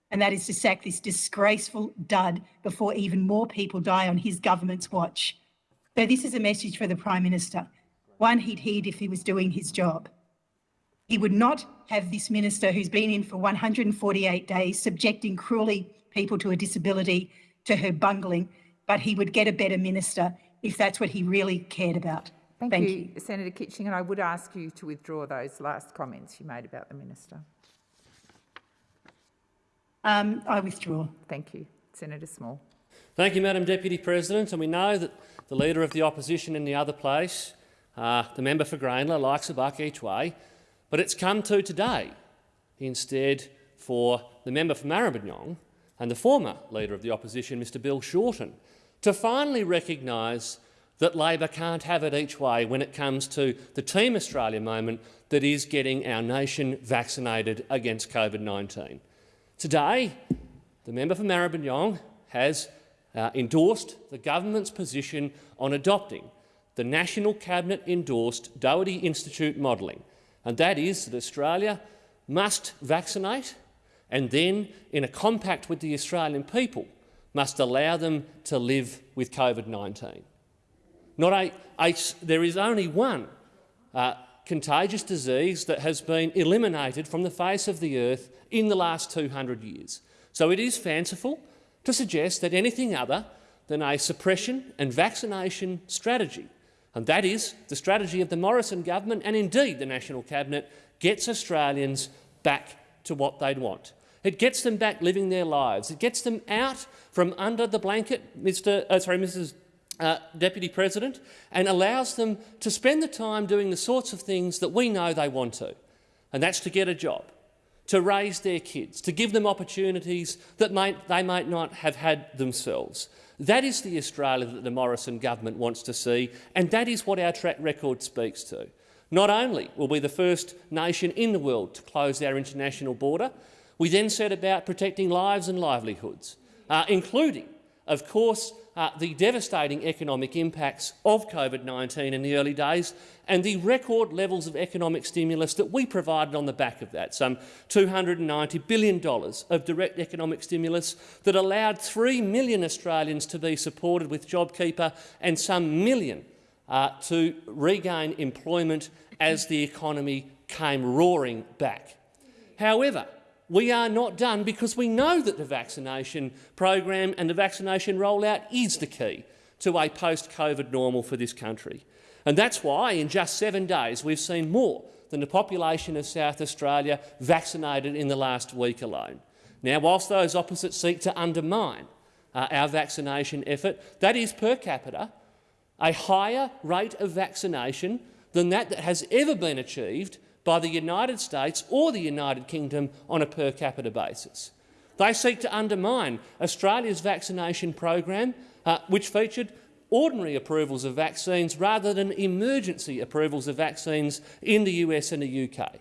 and that is to sack this disgraceful dud before even more people die on his government's watch. So this is a message for the Prime Minister, one he'd heed if he was doing his job. He would not have this minister who's been in for 148 days subjecting cruelly people to a disability to her bungling, but he would get a better minister if that's what he really cared about. Thank, Thank you, Senator Kitching, and I would ask you to withdraw those last comments you made about the minister. Um, I withdraw. Thank you. Senator Small. Thank you, Madam Deputy President. And we know that the Leader of the Opposition in the other place Uh, the member for Grayndler likes a buck each way, but it's come to today instead for the member for Maribyrnong and the former Leader of the Opposition, Mr Bill Shorten, to finally recognise that Labor can't have it each way when it comes to the Team Australia moment that is getting our nation vaccinated against COVID-19. Today, the member for Maribyrnong has uh, endorsed the government's position on adopting the National Cabinet-endorsed Doherty Institute modelling, and that is that Australia must vaccinate and then, in a compact with the Australian people, must allow them to live with COVID-19. Not a, a, there is only one uh, contagious disease that has been eliminated from the face of the earth in the last 200 years. So it is fanciful to suggest that anything other than a suppression and vaccination strategy, and that is the strategy of the Morrison government and indeed the National Cabinet, gets Australians back to what they'd want. It gets them back living their lives. It gets them out from under the blanket, Mr. Uh, sorry, Mrs. Uh, Deputy President, and allows them to spend the time doing the sorts of things that we know they want to, and that's to get a job, to raise their kids, to give them opportunities that might, they might not have had themselves. That is the Australia that the Morrison government wants to see, and that is what our track record speaks to. Not only will we be the first nation in the world to close our international border, we then set about protecting lives and livelihoods, uh, including, of course, uh, the devastating economic impacts of COVID-19 in the early days and the record levels of economic stimulus that we provided on the back of that, some $290 billion of direct economic stimulus that allowed 3 million Australians to be supported with JobKeeper and some million uh, to regain employment as the economy came roaring back. However, we are not done because we know that the vaccination program and the vaccination rollout is the key to a post-COVID normal for this country. And that's why in just seven days we've seen more than the population of South Australia vaccinated in the last week alone. Now, whilst those opposites seek to undermine uh, our vaccination effort, that is per capita a higher rate of vaccination than that that has ever been achieved by the United States or the United Kingdom on a per capita basis. They seek to undermine Australia's vaccination program, uh, which featured ordinary approvals of vaccines rather than emergency approvals of vaccines in the US and the UK.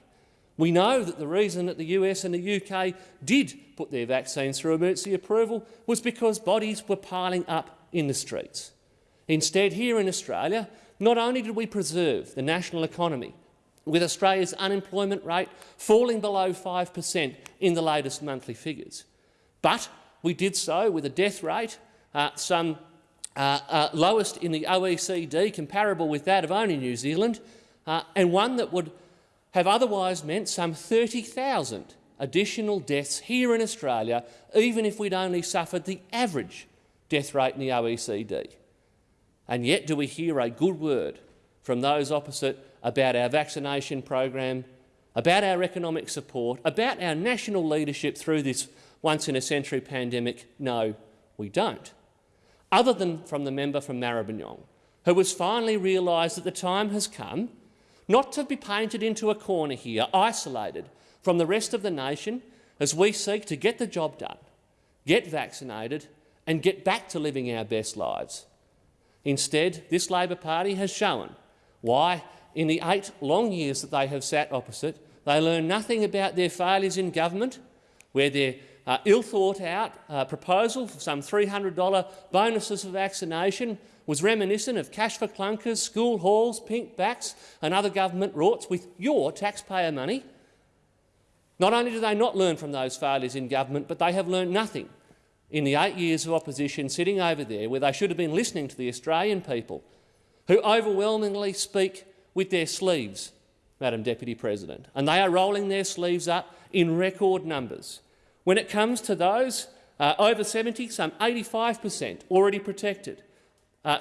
We know that the reason that the US and the UK did put their vaccines through emergency approval was because bodies were piling up in the streets. Instead, here in Australia, not only did we preserve the national economy with Australia's unemployment rate falling below 5 per cent in the latest monthly figures. But we did so with a death rate uh, some uh, uh, lowest in the OECD, comparable with that of only New Zealand, uh, and one that would have otherwise meant some 30,000 additional deaths here in Australia, even if we'd only suffered the average death rate in the OECD. And yet do we hear a good word from those opposite about our vaccination program, about our economic support, about our national leadership through this once-in-a-century pandemic? No, we don't. Other than from the member from Maribyrnong, who has finally realised that the time has come not to be painted into a corner here, isolated from the rest of the nation as we seek to get the job done, get vaccinated and get back to living our best lives. Instead, this Labor Party has shown why in the eight long years that they have sat opposite, they learn nothing about their failures in government, where their uh, ill-thought-out uh, proposal for some $300 bonuses for vaccination was reminiscent of cash for clunkers, school halls, pink batts and other government rorts with your taxpayer money. Not only do they not learn from those failures in government, but they have learned nothing in the eight years of opposition sitting over there where they should have been listening to the Australian people who overwhelmingly speak with their sleeves, Madam Deputy President, and they are rolling their sleeves up in record numbers. When it comes to those uh, over 70, some 85 per cent already protected,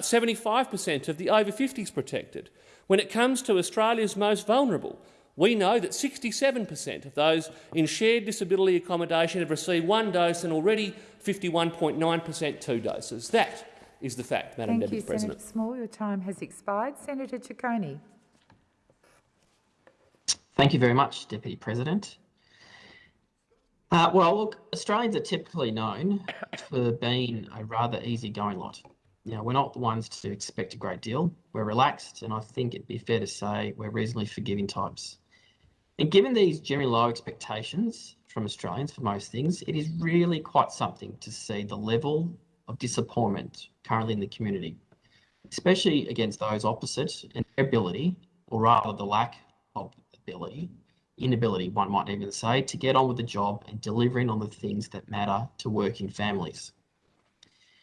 75 uh, per cent of the over 50s protected. When it comes to Australia's most vulnerable, we know that 67 per cent of those in shared disability accommodation have received one dose and already 51.9 per cent two doses. That is the fact, Madam Thank Deputy you, President. Senator Small. Your time has expired. Senator Ciccone. Thank you very much, Deputy President. Uh, well, look, Australians are typically known for being a rather easygoing lot. You know, we're not the ones to expect a great deal. We're relaxed, and I think it'd be fair to say we're reasonably forgiving types. And given these generally low expectations from Australians for most things, it is really quite something to see the level of disappointment currently in the community, especially against those opposite and their ability, or rather the lack of ability, inability, one might even say, to get on with the job and delivering on the things that matter to working families.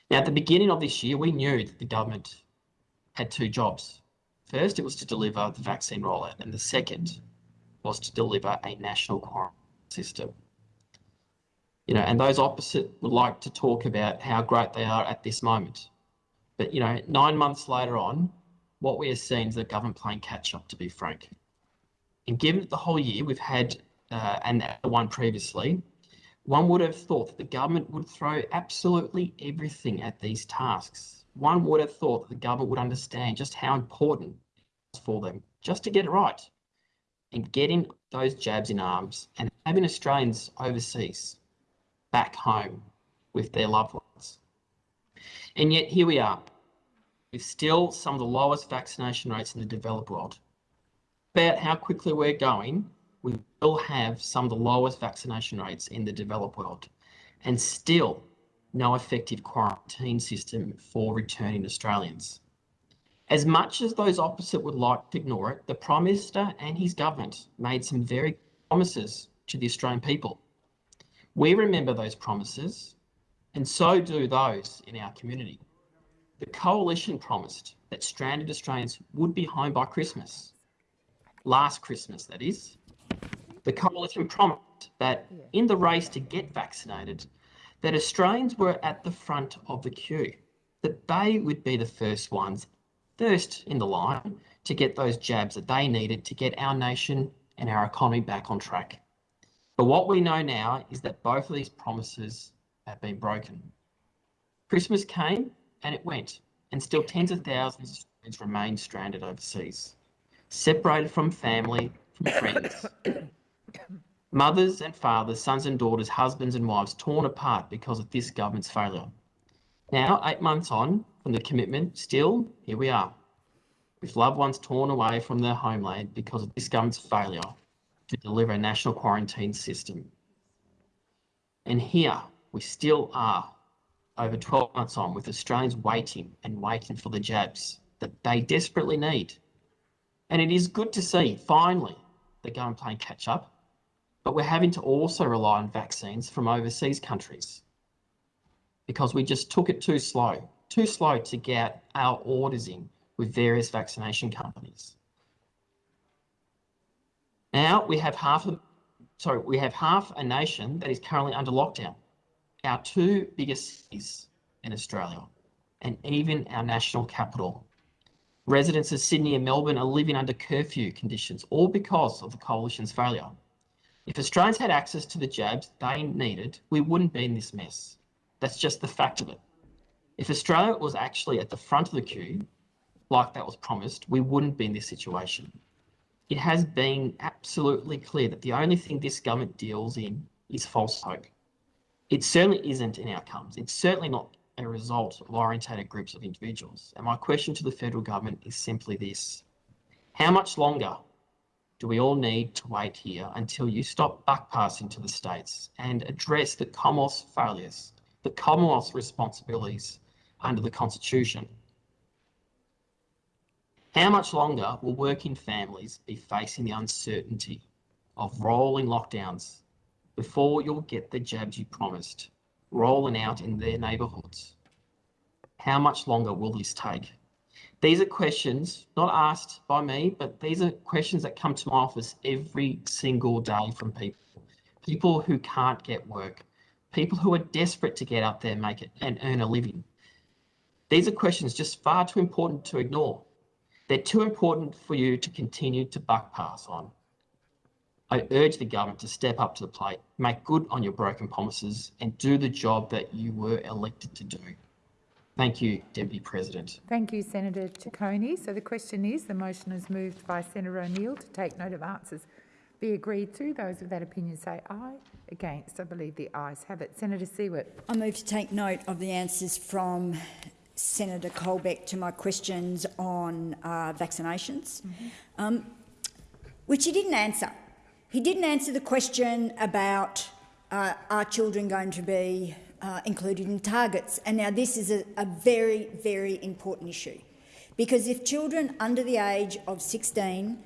Now, at the beginning of this year, we knew that the government had two jobs. First, it was to deliver the vaccine rollout, and the second was to deliver a national quarantine system. You know, and those opposite would like to talk about how great they are at this moment. But, you know, nine months later on, what we are seeing is the government playing catch up, to be frank. And given that the whole year we've had, uh, and the one previously, one would have thought that the government would throw absolutely everything at these tasks. One would have thought that the government would understand just how important it is for them just to get it right and getting those jabs in arms and having Australians overseas back home with their loved ones. And yet here we are, with still some of the lowest vaccination rates in the developed world. About how quickly we're going, we will have some of the lowest vaccination rates in the developed world, and still no effective quarantine system for returning Australians. As much as those opposite would like to ignore it, the Prime Minister and his government made some very promises to the Australian people. We remember those promises, and so do those in our community. The Coalition promised that stranded Australians would be home by Christmas. Last Christmas, that is. The Coalition promised that in the race to get vaccinated, that Australians were at the front of the queue, that they would be the first ones, first in the line, to get those jabs that they needed to get our nation and our economy back on track. But what we know now is that both of these promises have been broken. Christmas came and it went, and still tens of thousands of Australians remain stranded overseas, separated from family, from friends. Mothers and fathers, sons and daughters, husbands and wives torn apart because of this government's failure. Now, eight months on from the commitment, still, here we are, with loved ones torn away from their homeland because of this government's failure to deliver a national quarantine system. And here we still are, over 12 months on, with Australians waiting and waiting for the jabs that they desperately need. And it is good to see, finally, the government playing catch up, but we're having to also rely on vaccines from overseas countries because we just took it too slow, too slow to get our orders in with various vaccination companies. Now we have half of, sorry, we have half a nation that is currently under lockdown. Our two biggest cities in Australia, and even our national capital. Residents of Sydney and Melbourne are living under curfew conditions, all because of the coalition's failure. If Australians had access to the jabs they needed, we wouldn't be in this mess. That's just the fact of it. If Australia was actually at the front of the queue, like that was promised, we wouldn't be in this situation. It has been absolutely clear that the only thing this government deals in is false hope. It certainly isn't in outcomes. It's certainly not a result of orientated groups of individuals. And my question to the federal government is simply this. How much longer do we all need to wait here until you stop buck-passing to the states and address the Commonwealth's failures, the Commonwealth's responsibilities under the Constitution? How much longer will working families be facing the uncertainty of rolling lockdowns before you'll get the jabs you promised, rolling out in their neighbourhoods? How much longer will this take? These are questions not asked by me, but these are questions that come to my office every single day from people. People who can't get work, people who are desperate to get up there make it and earn a living. These are questions just far too important to ignore. They're too important for you to continue to buck pass on. I urge the government to step up to the plate, make good on your broken promises, and do the job that you were elected to do. Thank you, Deputy President. Thank you, Senator Ciccone. So the question is, the motion is moved by Senator O'Neill to take note of answers be agreed to. Those of that opinion say aye. Against, I believe the ayes have it. Senator Siewert. I move to take note of the answers from Senator Colbeck to my questions on uh, vaccinations, mm -hmm. um, which he didn't answer. He didn't answer the question about uh, are children going to be uh, included in targets. And now this is a, a very, very important issue because if children under the age of 16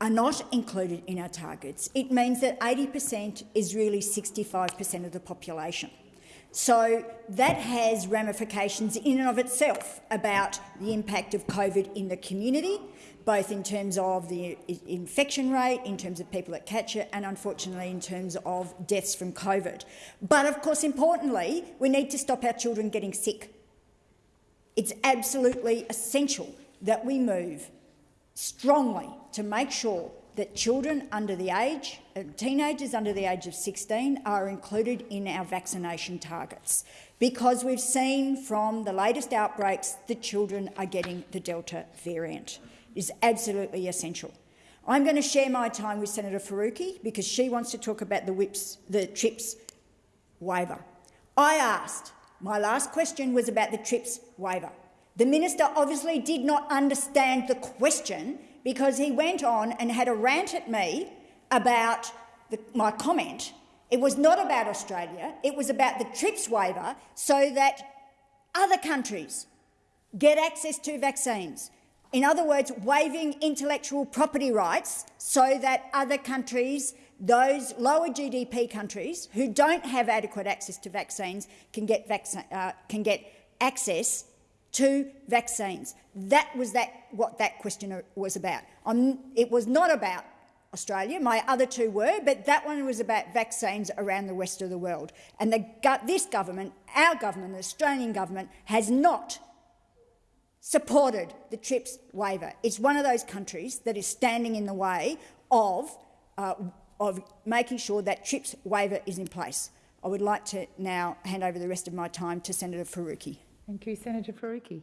are not included in our targets, it means that 80% is really 65% of the population. So that has ramifications in and of itself about the impact of COVID in the community, both in terms of the infection rate, in terms of people that catch it, and unfortunately in terms of deaths from COVID. But of course, importantly, we need to stop our children getting sick. It's absolutely essential that we move strongly to make sure that children under the age, uh, teenagers under the age of 16 are included in our vaccination targets because we've seen from the latest outbreaks that children are getting the Delta variant. Is absolutely essential. I'm going to share my time with Senator Faruqi because she wants to talk about the, whips, the TRIPS waiver. I asked, my last question was about the TRIPS waiver. The minister obviously did not understand the question because he went on and had a rant at me about the, my comment. It was not about Australia, it was about the TRIPS waiver so that other countries get access to vaccines. In other words, waiving intellectual property rights so that other countries, those lower GDP countries who don't have adequate access to vaccines, can get, uh, can get access to vaccines. That was that, what that question was about. Um, it was not about Australia. My other two were, but that one was about vaccines around the rest of the world. And the, this government, our government, the Australian government, has not supported the TRIPS waiver. It's one of those countries that is standing in the way of, uh, of making sure that TRIPS waiver is in place. I would like to now hand over the rest of my time to Senator Faruqi. Thank you, Senator Faruqi.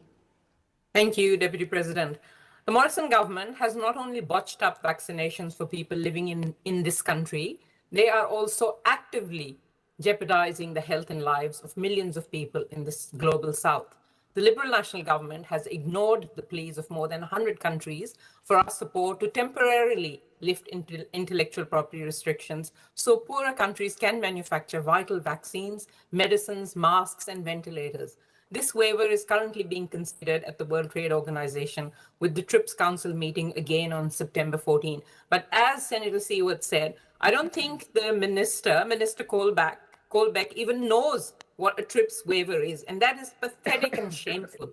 Thank you, Deputy President. The Morrison government has not only botched up vaccinations for people living in, in this country, they are also actively jeopardizing the health and lives of millions of people in this global south. The Liberal National Government has ignored the pleas of more than 100 countries for our support to temporarily lift intellectual property restrictions so poorer countries can manufacture vital vaccines, medicines, masks, and ventilators. This waiver is currently being considered at the World Trade Organization with the TRIPS Council meeting again on September 14. But as Senator Siewert said, I don't think the minister, Minister Colbeck, Colbeck even knows what a TRIPS waiver is, and that is pathetic and shameful.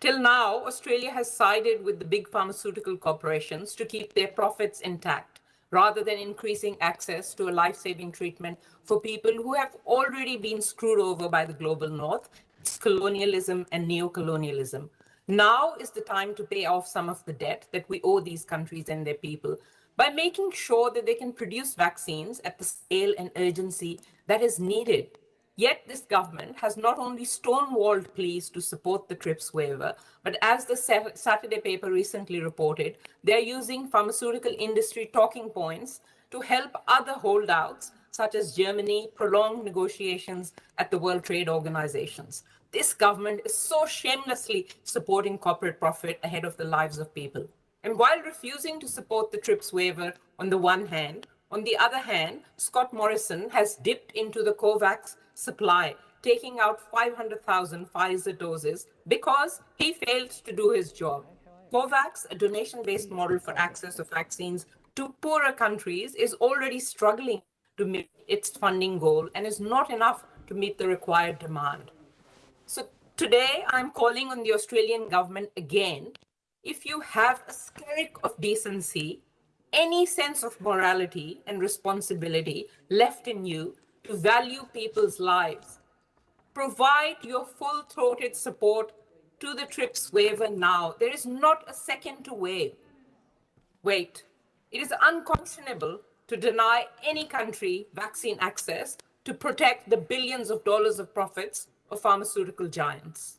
Till now, Australia has sided with the big pharmaceutical corporations to keep their profits intact, rather than increasing access to a life-saving treatment for people who have already been screwed over by the global north colonialism and neo-colonialism. Now is the time to pay off some of the debt that we owe these countries and their people by making sure that they can produce vaccines at the scale and urgency that is needed. Yet this government has not only stonewalled pleas to support the TRIPS waiver, but as the Saturday paper recently reported, they're using pharmaceutical industry talking points to help other holdouts such as Germany, prolong negotiations at the World Trade Organizations. This government is so shamelessly supporting corporate profit ahead of the lives of people. And while refusing to support the TRIPS waiver on the one hand, on the other hand, Scott Morrison has dipped into the COVAX supply, taking out 500,000 Pfizer doses because he failed to do his job. COVAX, a donation-based model for access of vaccines to poorer countries, is already struggling to meet its funding goal and is not enough to meet the required demand. So today I'm calling on the Australian government again. If you have a skerrick of decency, any sense of morality and responsibility left in you to value people's lives, provide your full-throated support to the TRIPS waiver now. There is not a second to wait. Wait. It is unconscionable to deny any country vaccine access to protect the billions of dollars of profits of pharmaceutical giants.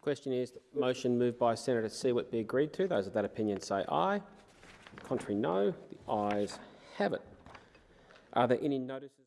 question is the motion moved by Senator Siewert be agreed to. Those of that opinion say aye. Contrary, no. The ayes have it. Are there any notices?